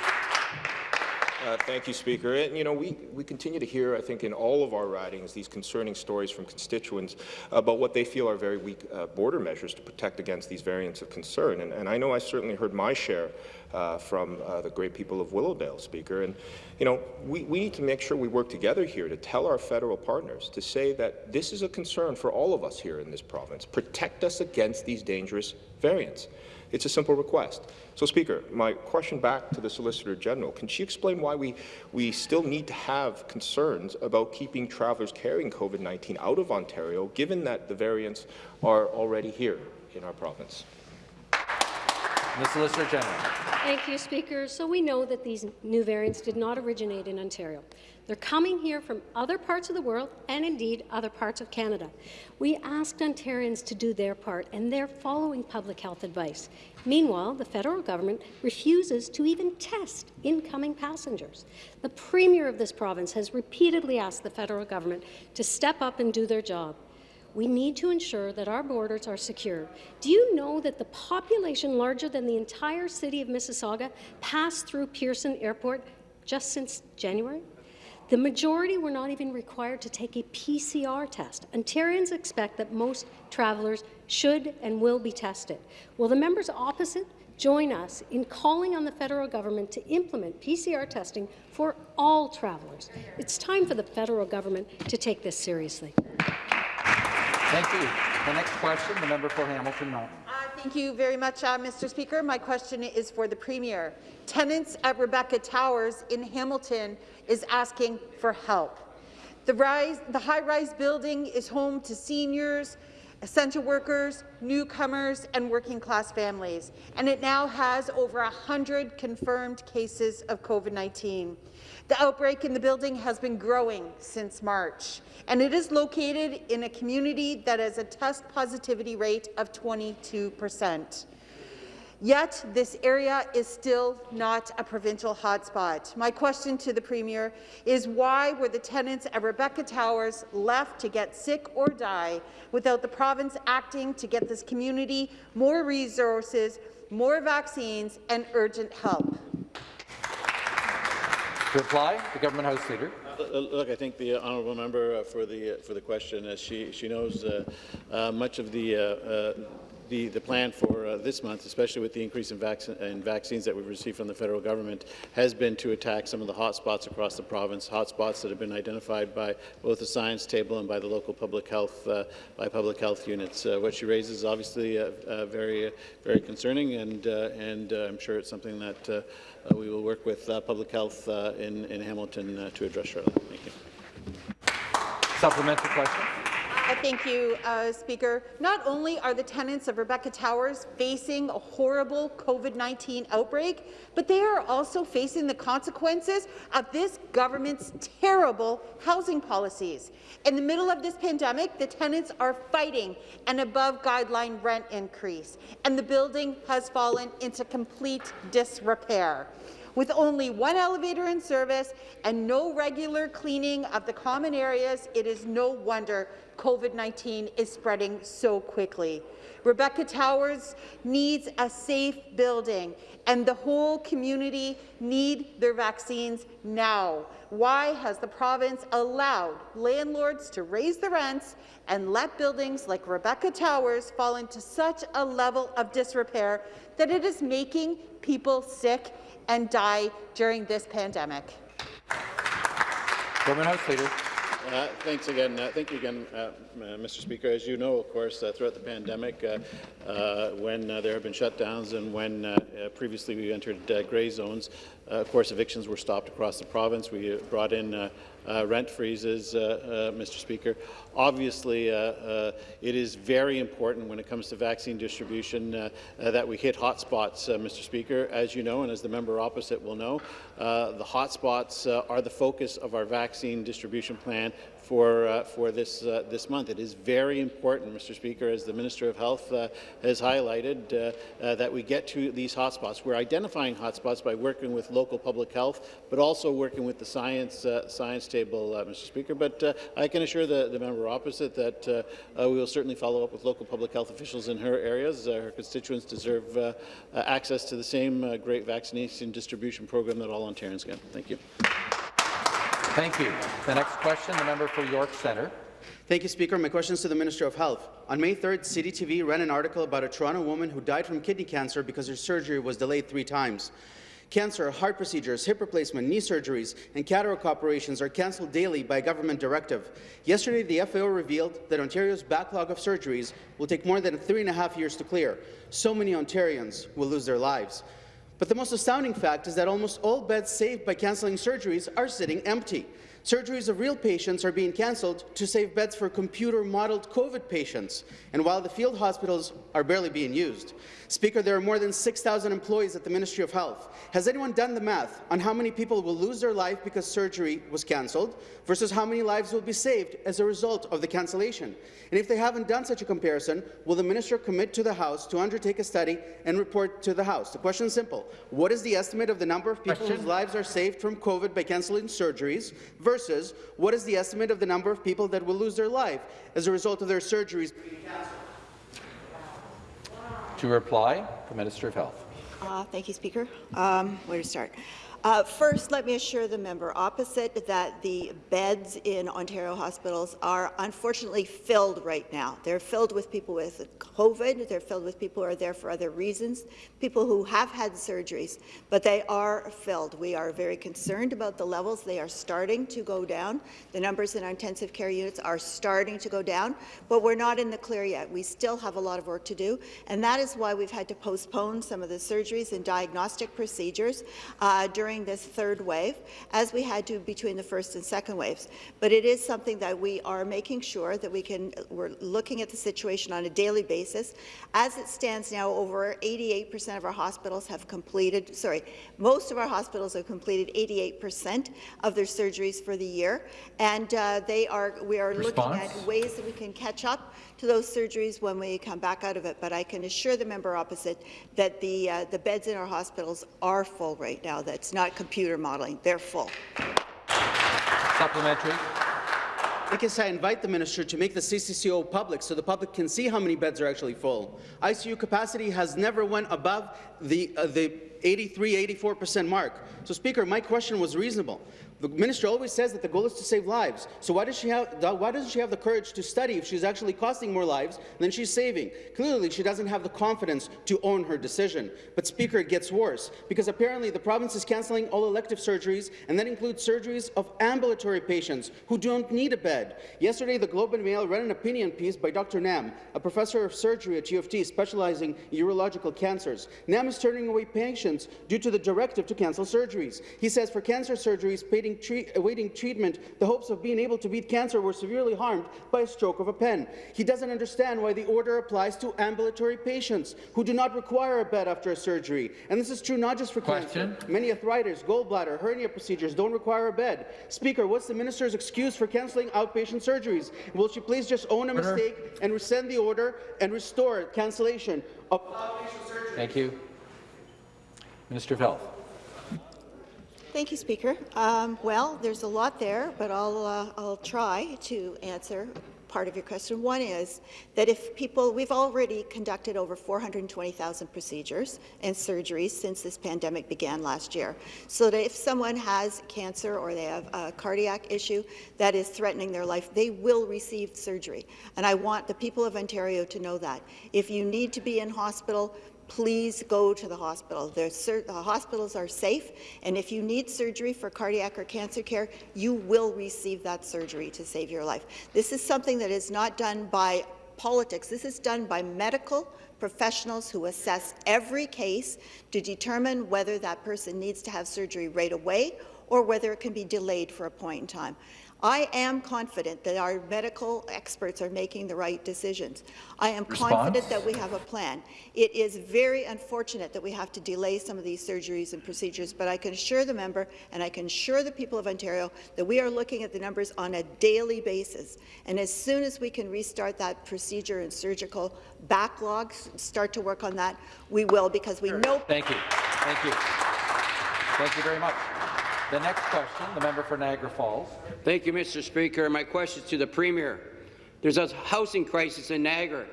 Uh, thank you, Speaker. And, you know, we, we continue to hear, I think, in all of our ridings, these concerning stories from constituents about what they feel are very weak uh, border measures to protect against these variants of concern. And, and I know I certainly heard my share uh, from uh, the great people of Willowdale, Speaker. And, you know, we, we need to make sure we work together here to tell our federal partners to say that this is a concern for all of us here in this province. Protect us against these dangerous variants. It's a simple request. So, Speaker, my question back to the Solicitor General, can she explain why we, we still need to have concerns about keeping travellers carrying COVID-19 out of Ontario, given that the variants are already here in our province? The Solicitor General. Thank you, Speaker. So we know that these new variants did not originate in Ontario. They're coming here from other parts of the world and indeed other parts of Canada. We asked Ontarians to do their part and they're following public health advice. Meanwhile, the federal government refuses to even test incoming passengers. The Premier of this province has repeatedly asked the federal government to step up and do their job. We need to ensure that our borders are secure. Do you know that the population larger than the entire city of Mississauga passed through Pearson Airport just since January? The majority were not even required to take a PCR test. Ontarians expect that most travellers should and will be tested. Will the members opposite join us in calling on the federal government to implement PCR testing for all travellers? It's time for the federal government to take this seriously. Thank you. The next question, the member for Hamilton Mountain. Uh, thank you very much, uh, Mr. Speaker. My question is for the Premier. Tenants at Rebecca Towers in Hamilton is asking for help. The, rise, the high-rise building is home to seniors, essential workers, newcomers, and working-class families, and it now has over 100 confirmed cases of COVID-19. The outbreak in the building has been growing since March, and it is located in a community that has a test positivity rate of 22 percent. Yet, this area is still not a provincial hotspot. My question to the Premier is why were the tenants at Rebecca Towers left to get sick or die without the province acting to get this community more resources, more vaccines and urgent help? To reply, the Government House Leader. Uh, look, I think the honourable member uh, for the uh, for the question, as she she knows uh, uh, much of the uh, the, the plan for uh, this month, especially with the increase in, vac in, vaccines that we've received from the federal government, has been to attack some of the hotspots across the province, hotspots that have been identified by both the science table and by the local public health uh, by public health units. Uh, what she raises is obviously uh, uh, very, very concerning, and uh, and I'm sure it's something that we will work with public health in, in Hamilton to address shortly. Thank you. Supplementary question. Thank you, uh, Speaker. Not only are the tenants of Rebecca Towers facing a horrible COVID-19 outbreak, but they are also facing the consequences of this government's terrible housing policies. In the middle of this pandemic, the tenants are fighting an above-guideline rent increase, and the building has fallen into complete disrepair. With only one elevator in service and no regular cleaning of the common areas, it is no wonder COVID-19 is spreading so quickly. Rebecca Towers needs a safe building, and the whole community need their vaccines now. Why has the province allowed landlords to raise the rents and let buildings like Rebecca Towers fall into such a level of disrepair that it is making people sick and die during this pandemic. Government House Leader. Uh, thanks again. Uh, thank you again, uh, Mr. Speaker. As you know, of course, uh, throughout the pandemic, uh, uh, when there have been shutdowns and when previously we entered grey zones, of course, evictions were stopped across the province. We brought in Uh, rent freezes, uh, uh, Mr. Speaker. Obviously, it is very important when it comes to vaccine distribution that we hit hotspots, Mr. Speaker. As you know, and as the member opposite will know, the hotspots are the focus of our vaccine distribution plan for, uh, for this, uh, this month. It is very important, Mr. Speaker, as the Minister of Health uh, has highlighted, uh, uh, that we get to these hotspots. We're identifying hotspots by working with local public health, but also working with the science, uh, science table, Mr. Speaker. But I can assure the, the member opposite that we will certainly follow up with local public health officials in her areas. her constituents deserve access to the same great vaccination distribution program that all Ontarians get. Thank you. Thank you. The next question, the member for York Centre. Thank you, Speaker. My question is to the Minister of Health. On May 3rd, CityTV ran an article about a Toronto woman who died from kidney cancer because her surgery was delayed three times. Cancer, heart procedures, hip replacement, knee surgeries, and cataract operations are cancelled daily by government directive. Yesterday, the FAO revealed that Ontario's backlog of surgeries will take more than three and a half years to clear. So many Ontarians will lose their lives. But the most astounding fact is that almost all beds saved by cancelling surgeries are sitting empty. Surgeries of real patients are being cancelled to save beds for computer-modelled COVID patients, and while the field hospitals are barely being used. Speaker, there are more than 6,000 employees at the Ministry of Health. Has anyone done the math on how many people will lose their life because surgery was cancelled versus how many lives will be saved as a result of the cancellation? And if they haven't done such a comparison, will the minister commit to the House to undertake a study and report to the House? The question is simple. What is the estimate of the number of people question? whose lives are saved from COVID by cancelling surgeries versus what is the estimate of the number of people that will lose their life as a result of their surgeries being cancelled? To reply, the Minister of Health. Uh, thank you, Speaker. Um, where to start? Uh, first, let me assure the member opposite that the beds in Ontario hospitals are unfortunately filled right now. They're filled with people with COVID, they're filled with people who are there for other reasons, people who have had surgeries, but they are filled. We are very concerned about the levels. They are starting to go down. The numbers in our intensive care units are starting to go down, but we're not in the clear yet. We still have a lot of work to do, and that is why we've had to postpone some of the surgeries and diagnostic procedures uh, during during this third wave, as we had to between the first and second waves. But it is something that we are making sure that we can, we're looking at the situation on a daily basis. As it stands now, over 88% of our hospitals have completed, sorry, most of our hospitals have completed 88% of their surgeries for the year, and uh, they are, we are Response? looking at ways that we can catch up to those surgeries when we come back out of it. But I can assure the member opposite that the, uh, the beds in our hospitals are full right now. That's not computer modeling. They're full. Supplementary. I guess I invite the minister to make the CCCO public so the public can see how many beds are actually full. ICU capacity has never went above the, uh, the 83, 84% mark. So, Speaker, my question was reasonable. The minister always says that the goal is to save lives. So why does she have why doesn't she have the courage to study if she's actually costing more lives than she's saving? Clearly, she doesn't have the confidence to own her decision. But Speaker, it gets worse because apparently the province is cancelling all elective surgeries, and that includes surgeries of ambulatory patients who don't need a bed. Yesterday, the Globe and Mail ran an opinion piece by Dr. Nam, a professor of surgery at U of T specializing in urological cancers. Nam is turning away patients due to the directive to cancel surgeries. He says for cancer surgeries, awaiting, treat, awaiting treatment, the hopes of being able to beat cancer were severely harmed by a stroke of a pen. He doesn't understand why the order applies to ambulatory patients who do not require a bed after a surgery. And this is true not just for Question. cancer. Many arthritis, gallbladder, hernia procedures don't require a bed. Speaker, what's the minister's excuse for cancelling outpatient surgeries? Will she please just own a order. mistake and rescind the order and restore cancellation of outpatient? Thank you. Minister of Health. Thank you, Speaker. Um, well, there's a lot there, but I'll, uh, I'll try to answer part of your question. One is that if people, we've already conducted over 420,000 procedures and surgeries since this pandemic began last year. So that if someone has cancer or they have a cardiac issue that is threatening their life, they will receive surgery. And I want the people of Ontario to know that. If you need to be in hospital, please go to the hospital. The hospitals are safe, and if you need surgery for cardiac or cancer care, you will receive that surgery to save your life. This is something that is not done by politics. This is done by medical professionals who assess every case to determine whether that person needs to have surgery right away or whether it can be delayed for a point in time. I am confident that our medical experts are making the right decisions. I am Response? confident that we have a plan. It is very unfortunate that we have to delay some of these surgeries and procedures, but I can assure the member and I can assure the people of Ontario that we are looking at the numbers on a daily basis. And as soon as we can restart that procedure and surgical backlog, start to work on that, we will, because we know— Thank you. Thank you. Thank you very much. The next question, the member for Niagara Falls. Thank you, Mr. Speaker. My question is to the Premier. There's a housing crisis in Niagara.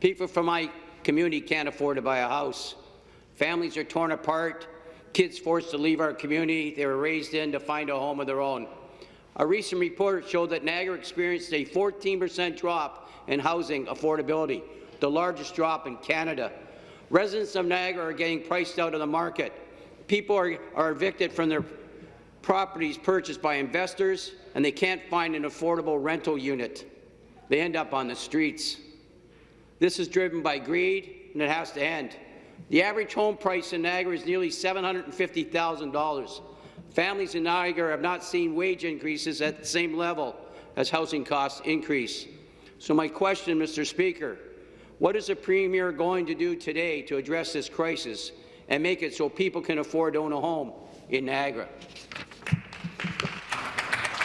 People from my community can't afford to buy a house. Families are torn apart, kids forced to leave our community they were raised in to find a home of their own. A recent report showed that Niagara experienced a 14 percent drop in housing affordability, the largest drop in Canada. Residents of Niagara are getting priced out of the market. People are, are evicted from their properties purchased by investors and they can't find an affordable rental unit. They end up on the streets. This is driven by greed, and it has to end. The average home price in Niagara is nearly $750,000. Families in Niagara have not seen wage increases at the same level as housing costs increase. So my question, Mr. Speaker, what is the Premier going to do today to address this crisis and make it so people can afford to own a home in Niagara?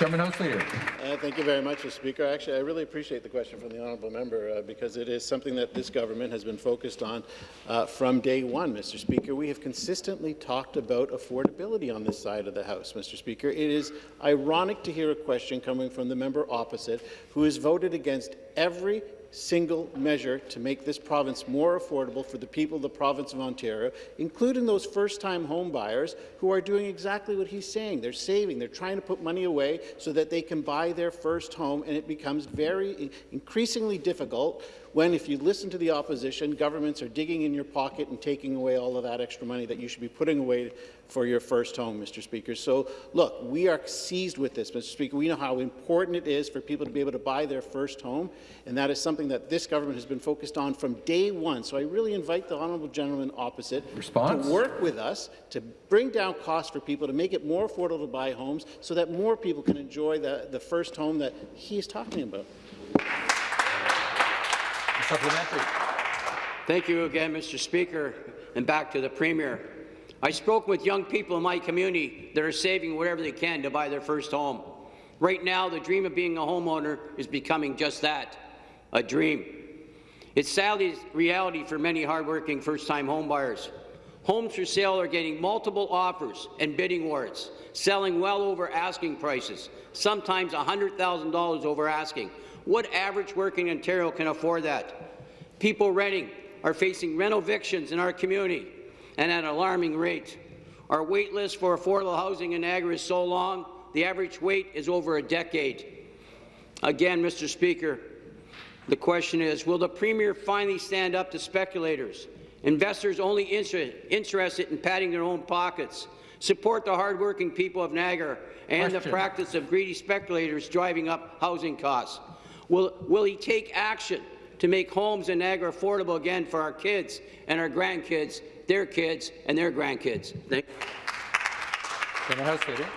Leader. Uh, thank you very much, Mr. Speaker. Actually, I really appreciate the question from the honourable member uh, because it is something that this government has been focused on uh, from day one, Mr. Speaker. We have consistently talked about affordability on this side of the House, Mr. Speaker. It is ironic to hear a question coming from the member opposite who has voted against every single measure to make this province more affordable for the people of the province of Ontario, including those first-time home buyers who are doing exactly what he's saying. They're saving. They're trying to put money away so that they can buy their first home, and it becomes very increasingly difficult when, if you listen to the opposition, governments are digging in your pocket and taking away all of that extra money that you should be putting away for your first home, Mr. Speaker. So, look, we are seized with this, Mr. Speaker. We know how important it is for people to be able to buy their first home, and that is something that this government has been focused on from day one. So I really invite the honourable gentleman opposite Response? to work with us to bring down costs for people, to make it more affordable to buy homes so that more people can enjoy the, the first home that he is talking about. Supplementary. Thank you again, Mr. Speaker. And back to the Premier. I spoke with young people in my community that are saving whatever they can to buy their first home. Right now, the dream of being a homeowner is becoming just that, a dream. It's sadly reality for many hardworking first-time homebuyers. Homes for sale are getting multiple offers and bidding wars, selling well over asking prices, sometimes $100,000 over asking. What average working Ontario can afford that? People renting are facing rental evictions in our community and at an alarming rate. Our wait list for affordable housing in Niagara is so long, the average wait is over a decade. Again, Mr. Speaker, the question is, will the Premier finally stand up to speculators, investors only inter interested in padding their own pockets, support the hardworking people of Niagara and Question. the practice of greedy speculators driving up housing costs? Will, will he take action to make homes in Niagara affordable again for our kids and our grandkids, their kids and their grandkids? Thank the House Leader.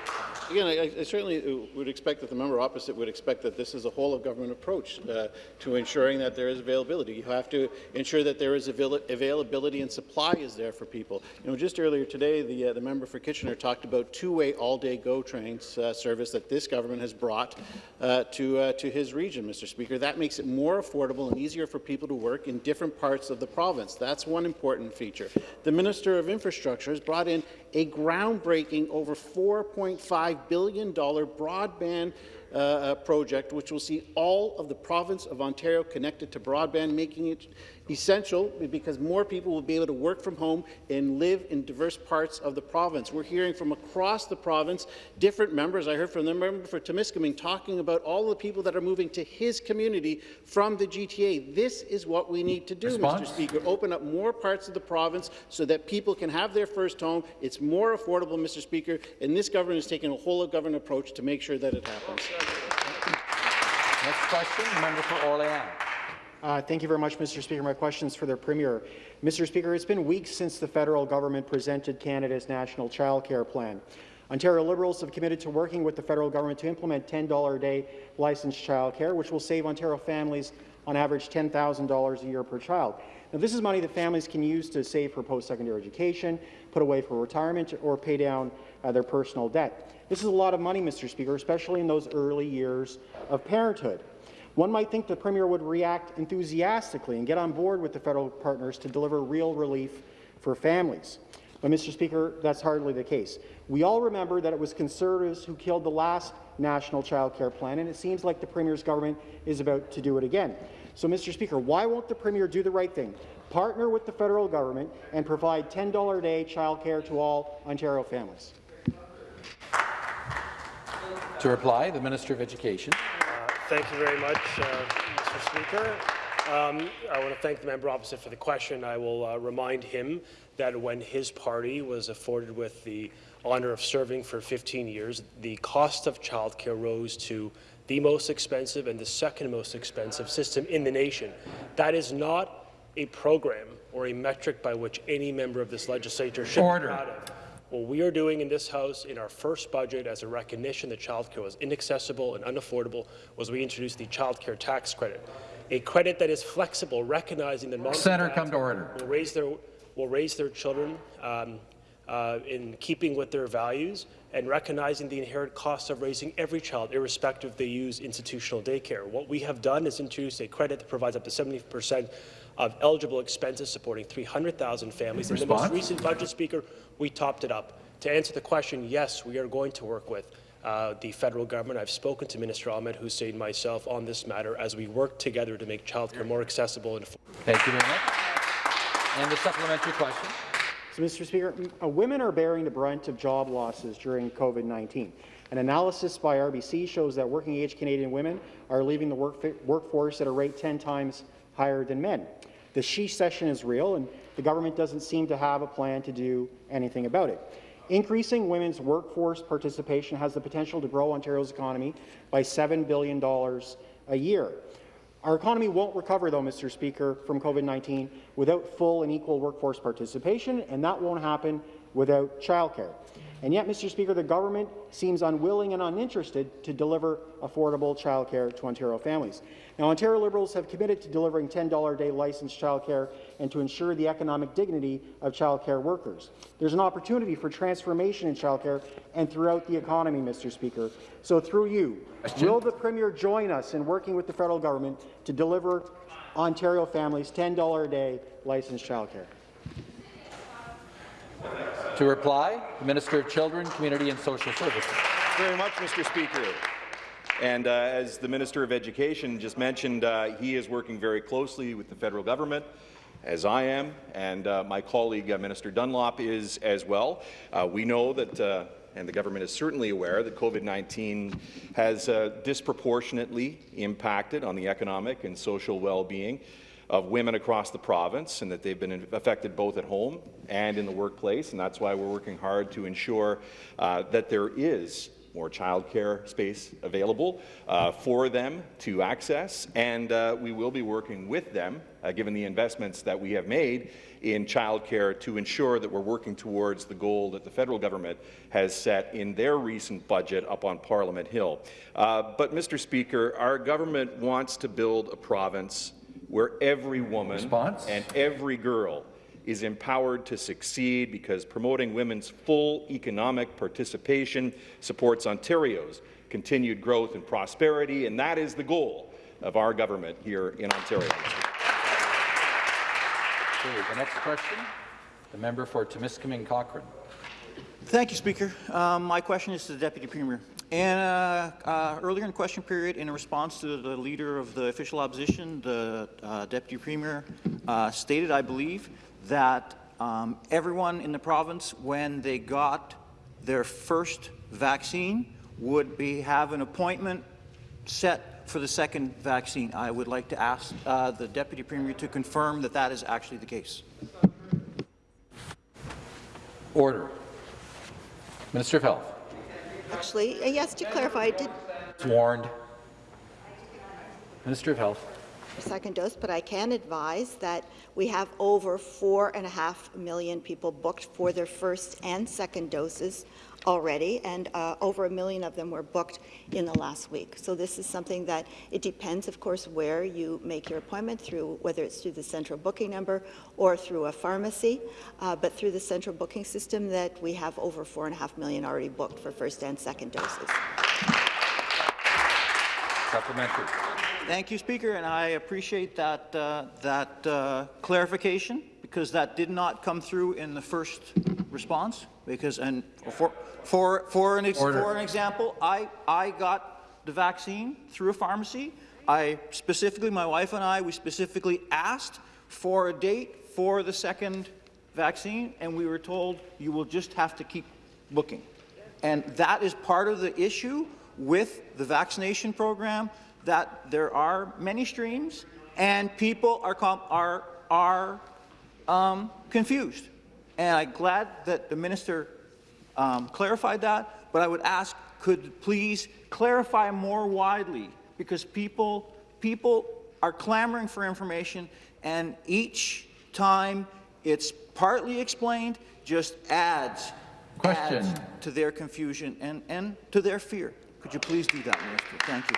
Again, I, I certainly uh, would expect that the member opposite would expect that this is a whole-of-government approach uh, to ensuring that there is availability. You have to ensure that there is avail availability and supply is there for people. You know, just earlier today, the, uh, the member for Kitchener talked about two-way all-day GO trains uh, service that this government has brought uh, to, uh, to his region, Mr. Speaker. That makes it more affordable and easier for people to work in different parts of the province. That's one important feature. The Minister of Infrastructure has brought in a groundbreaking over $4.5 billion broadband uh, uh, project, which will see all of the province of Ontario connected to broadband, making it essential because more people will be able to work from home and live in diverse parts of the province. We're hearing from across the province different members. I heard from the member for Temiskaming talking about all the people that are moving to his community from the GTA. This is what we need to do, Response? Mr. Speaker. Open up more parts of the province so that people can have their first home. It's more affordable, Mr. Speaker, and this government is taking a whole-of-government approach to make sure that it happens. Next question, member for Orleans. Uh, thank you very much, Mr. Speaker. My question is for the Premier. Mr. Speaker, it's been weeks since the federal government presented Canada's National Child Care Plan. Ontario Liberals have committed to working with the federal government to implement $10 a day licensed childcare, which will save Ontario families on average $10,000 a year per child. Now, this is money that families can use to save for post-secondary education, put away for retirement, or pay down uh, their personal debt. This is a lot of money, Mr. Speaker, especially in those early years of parenthood. One might think the Premier would react enthusiastically and get on board with the federal partners to deliver real relief for families. But, Mr. Speaker, that's hardly the case. We all remember that it was Conservatives who killed the last national child care plan, and it seems like the Premier's government is about to do it again. So, Mr. Speaker, why won't the Premier do the right thing, partner with the federal government, and provide $10 a day child care to all Ontario families? To reply, the Minister of Education. Thank you very much, uh, Mr. Speaker. Um, I want to thank the member opposite for the question. I will uh, remind him that when his party was afforded with the honour of serving for 15 years, the cost of childcare rose to the most expensive and the second most expensive system in the nation. That is not a program or a metric by which any member of this legislature should Order. be proud of. What we are doing in this House in our first budget as a recognition that childcare was inaccessible and unaffordable was we introduced the childcare tax credit, a credit that is flexible, recognizing that moms dads come to order. will raise their will raise their children um, uh, in keeping with their values and recognizing the inherent cost of raising every child, irrespective if they use institutional daycare. What we have done is introduce a credit that provides up to 70 percent of eligible expenses supporting 300,000 families. In the most recent budget, Speaker, we topped it up. To answer the question, yes, we are going to work with uh, the federal government. I've spoken to Minister Ahmed Hussen and myself on this matter as we work together to make childcare more accessible and affordable. Thank you very much. And the supplementary question. So, Mr. Speaker, uh, women are bearing the brunt of job losses during COVID-19. An analysis by RBC shows that working-age Canadian women are leaving the work workforce at a rate 10 times higher than men. The she-cession is real, and the government doesn't seem to have a plan to do anything about it. Increasing women's workforce participation has the potential to grow Ontario's economy by $7 billion a year. Our economy won't recover, though, Mr. Speaker, from COVID-19 without full and equal workforce participation, and that won't happen without childcare. And yet, Mr. Speaker, the government seems unwilling and uninterested to deliver affordable childcare to Ontario families. Now, Ontario Liberals have committed to delivering $10 a day licensed childcare and to ensure the economic dignity of childcare workers. There's an opportunity for transformation in childcare and throughout the economy, Mr. Speaker. So, through you, will the Premier join us in working with the federal government to deliver Ontario families $10 a day licensed childcare? To reply, the Minister of Children, Community and Social Services. very much, Mr. Speaker. And uh, as the Minister of Education just mentioned, uh, he is working very closely with the federal government, as I am, and uh, my colleague, uh, Minister Dunlop, is as well. Uh, we know that uh, and the government is certainly aware that COVID-19 has uh, disproportionately impacted on the economic and social well-being of women across the province and that they've been affected both at home and in the workplace. And that's why we're working hard to ensure uh, that there is more childcare space available uh, for them to access. And uh, we will be working with them, uh, given the investments that we have made in childcare, to ensure that we're working towards the goal that the federal government has set in their recent budget up on Parliament Hill. Uh, but, Mr. Speaker, our government wants to build a province where every woman Response? and every girl is empowered to succeed because promoting women's full economic participation supports Ontario's continued growth and prosperity, and that is the goal of our government here in Ontario. Okay, the next question, the member for Timiskaming Cochrane. Thank you, Speaker. Um, my question is to the Deputy Premier. And uh, uh, earlier in the question period, in response to the leader of the official opposition, the uh, Deputy Premier uh, stated, I believe, that um, everyone in the province, when they got their first vaccine, would be have an appointment set for the second vaccine. I would like to ask uh, the Deputy Premier to confirm that that is actually the case. Order. Minister of Health. Actually, uh, yes, to clarify, I did It's warned. Minister of Health. second dose, but I can advise that we have over four and a half million people booked for their first and second doses already, and uh, over a million of them were booked in the last week. So this is something that it depends, of course, where you make your appointment through, whether it's through the central booking number or through a pharmacy, uh, but through the central booking system that we have over four and a half million already booked for first and second doses. Supplementary. Thank you, Speaker, and I appreciate that, uh, that uh, clarification because that did not come through in the first response. Because, and for, for, for, an, for an example, I, I got the vaccine through a pharmacy. I specifically, my wife and I, we specifically asked for a date for the second vaccine, and we were told you will just have to keep looking. And that is part of the issue with the vaccination program, that there are many streams and people are, are, are um, confused. And I'm glad that the minister um, clarified that, but I would ask, could please clarify more widely, because people, people are clamoring for information, and each time it's partly explained, just adds, Question. adds to their confusion and, and to their fear. Could you please do that, Minister? Thank you.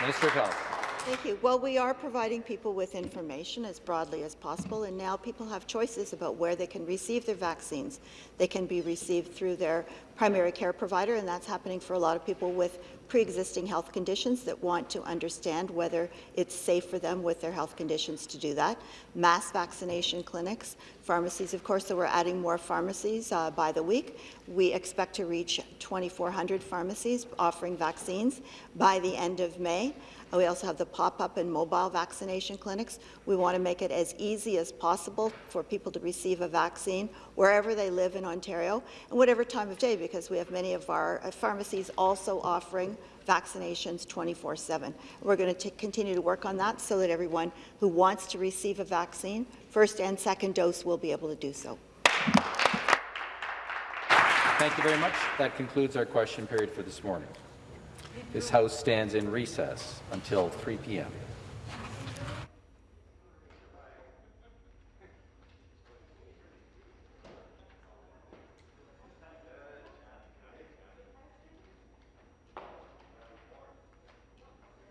Minister of Health. Thank you. Well, we are providing people with information as broadly as possible, and now people have choices about where they can receive their vaccines. They can be received through their primary care provider, and that's happening for a lot of people with pre-existing health conditions that want to understand whether it's safe for them with their health conditions to do that. Mass vaccination clinics, pharmacies, of course, so we're adding more pharmacies uh, by the week. We expect to reach 2,400 pharmacies offering vaccines by the end of May. We also have the pop-up and mobile vaccination clinics. We want to make it as easy as possible for people to receive a vaccine wherever they live in Ontario and whatever time of day, because we have many of our uh, pharmacies also offering vaccinations 24-7. We're going to continue to work on that so that everyone who wants to receive a vaccine, first and second dose, will be able to do so. Thank you very much. That concludes our question period for this morning. This House stands in recess until 3 p.m.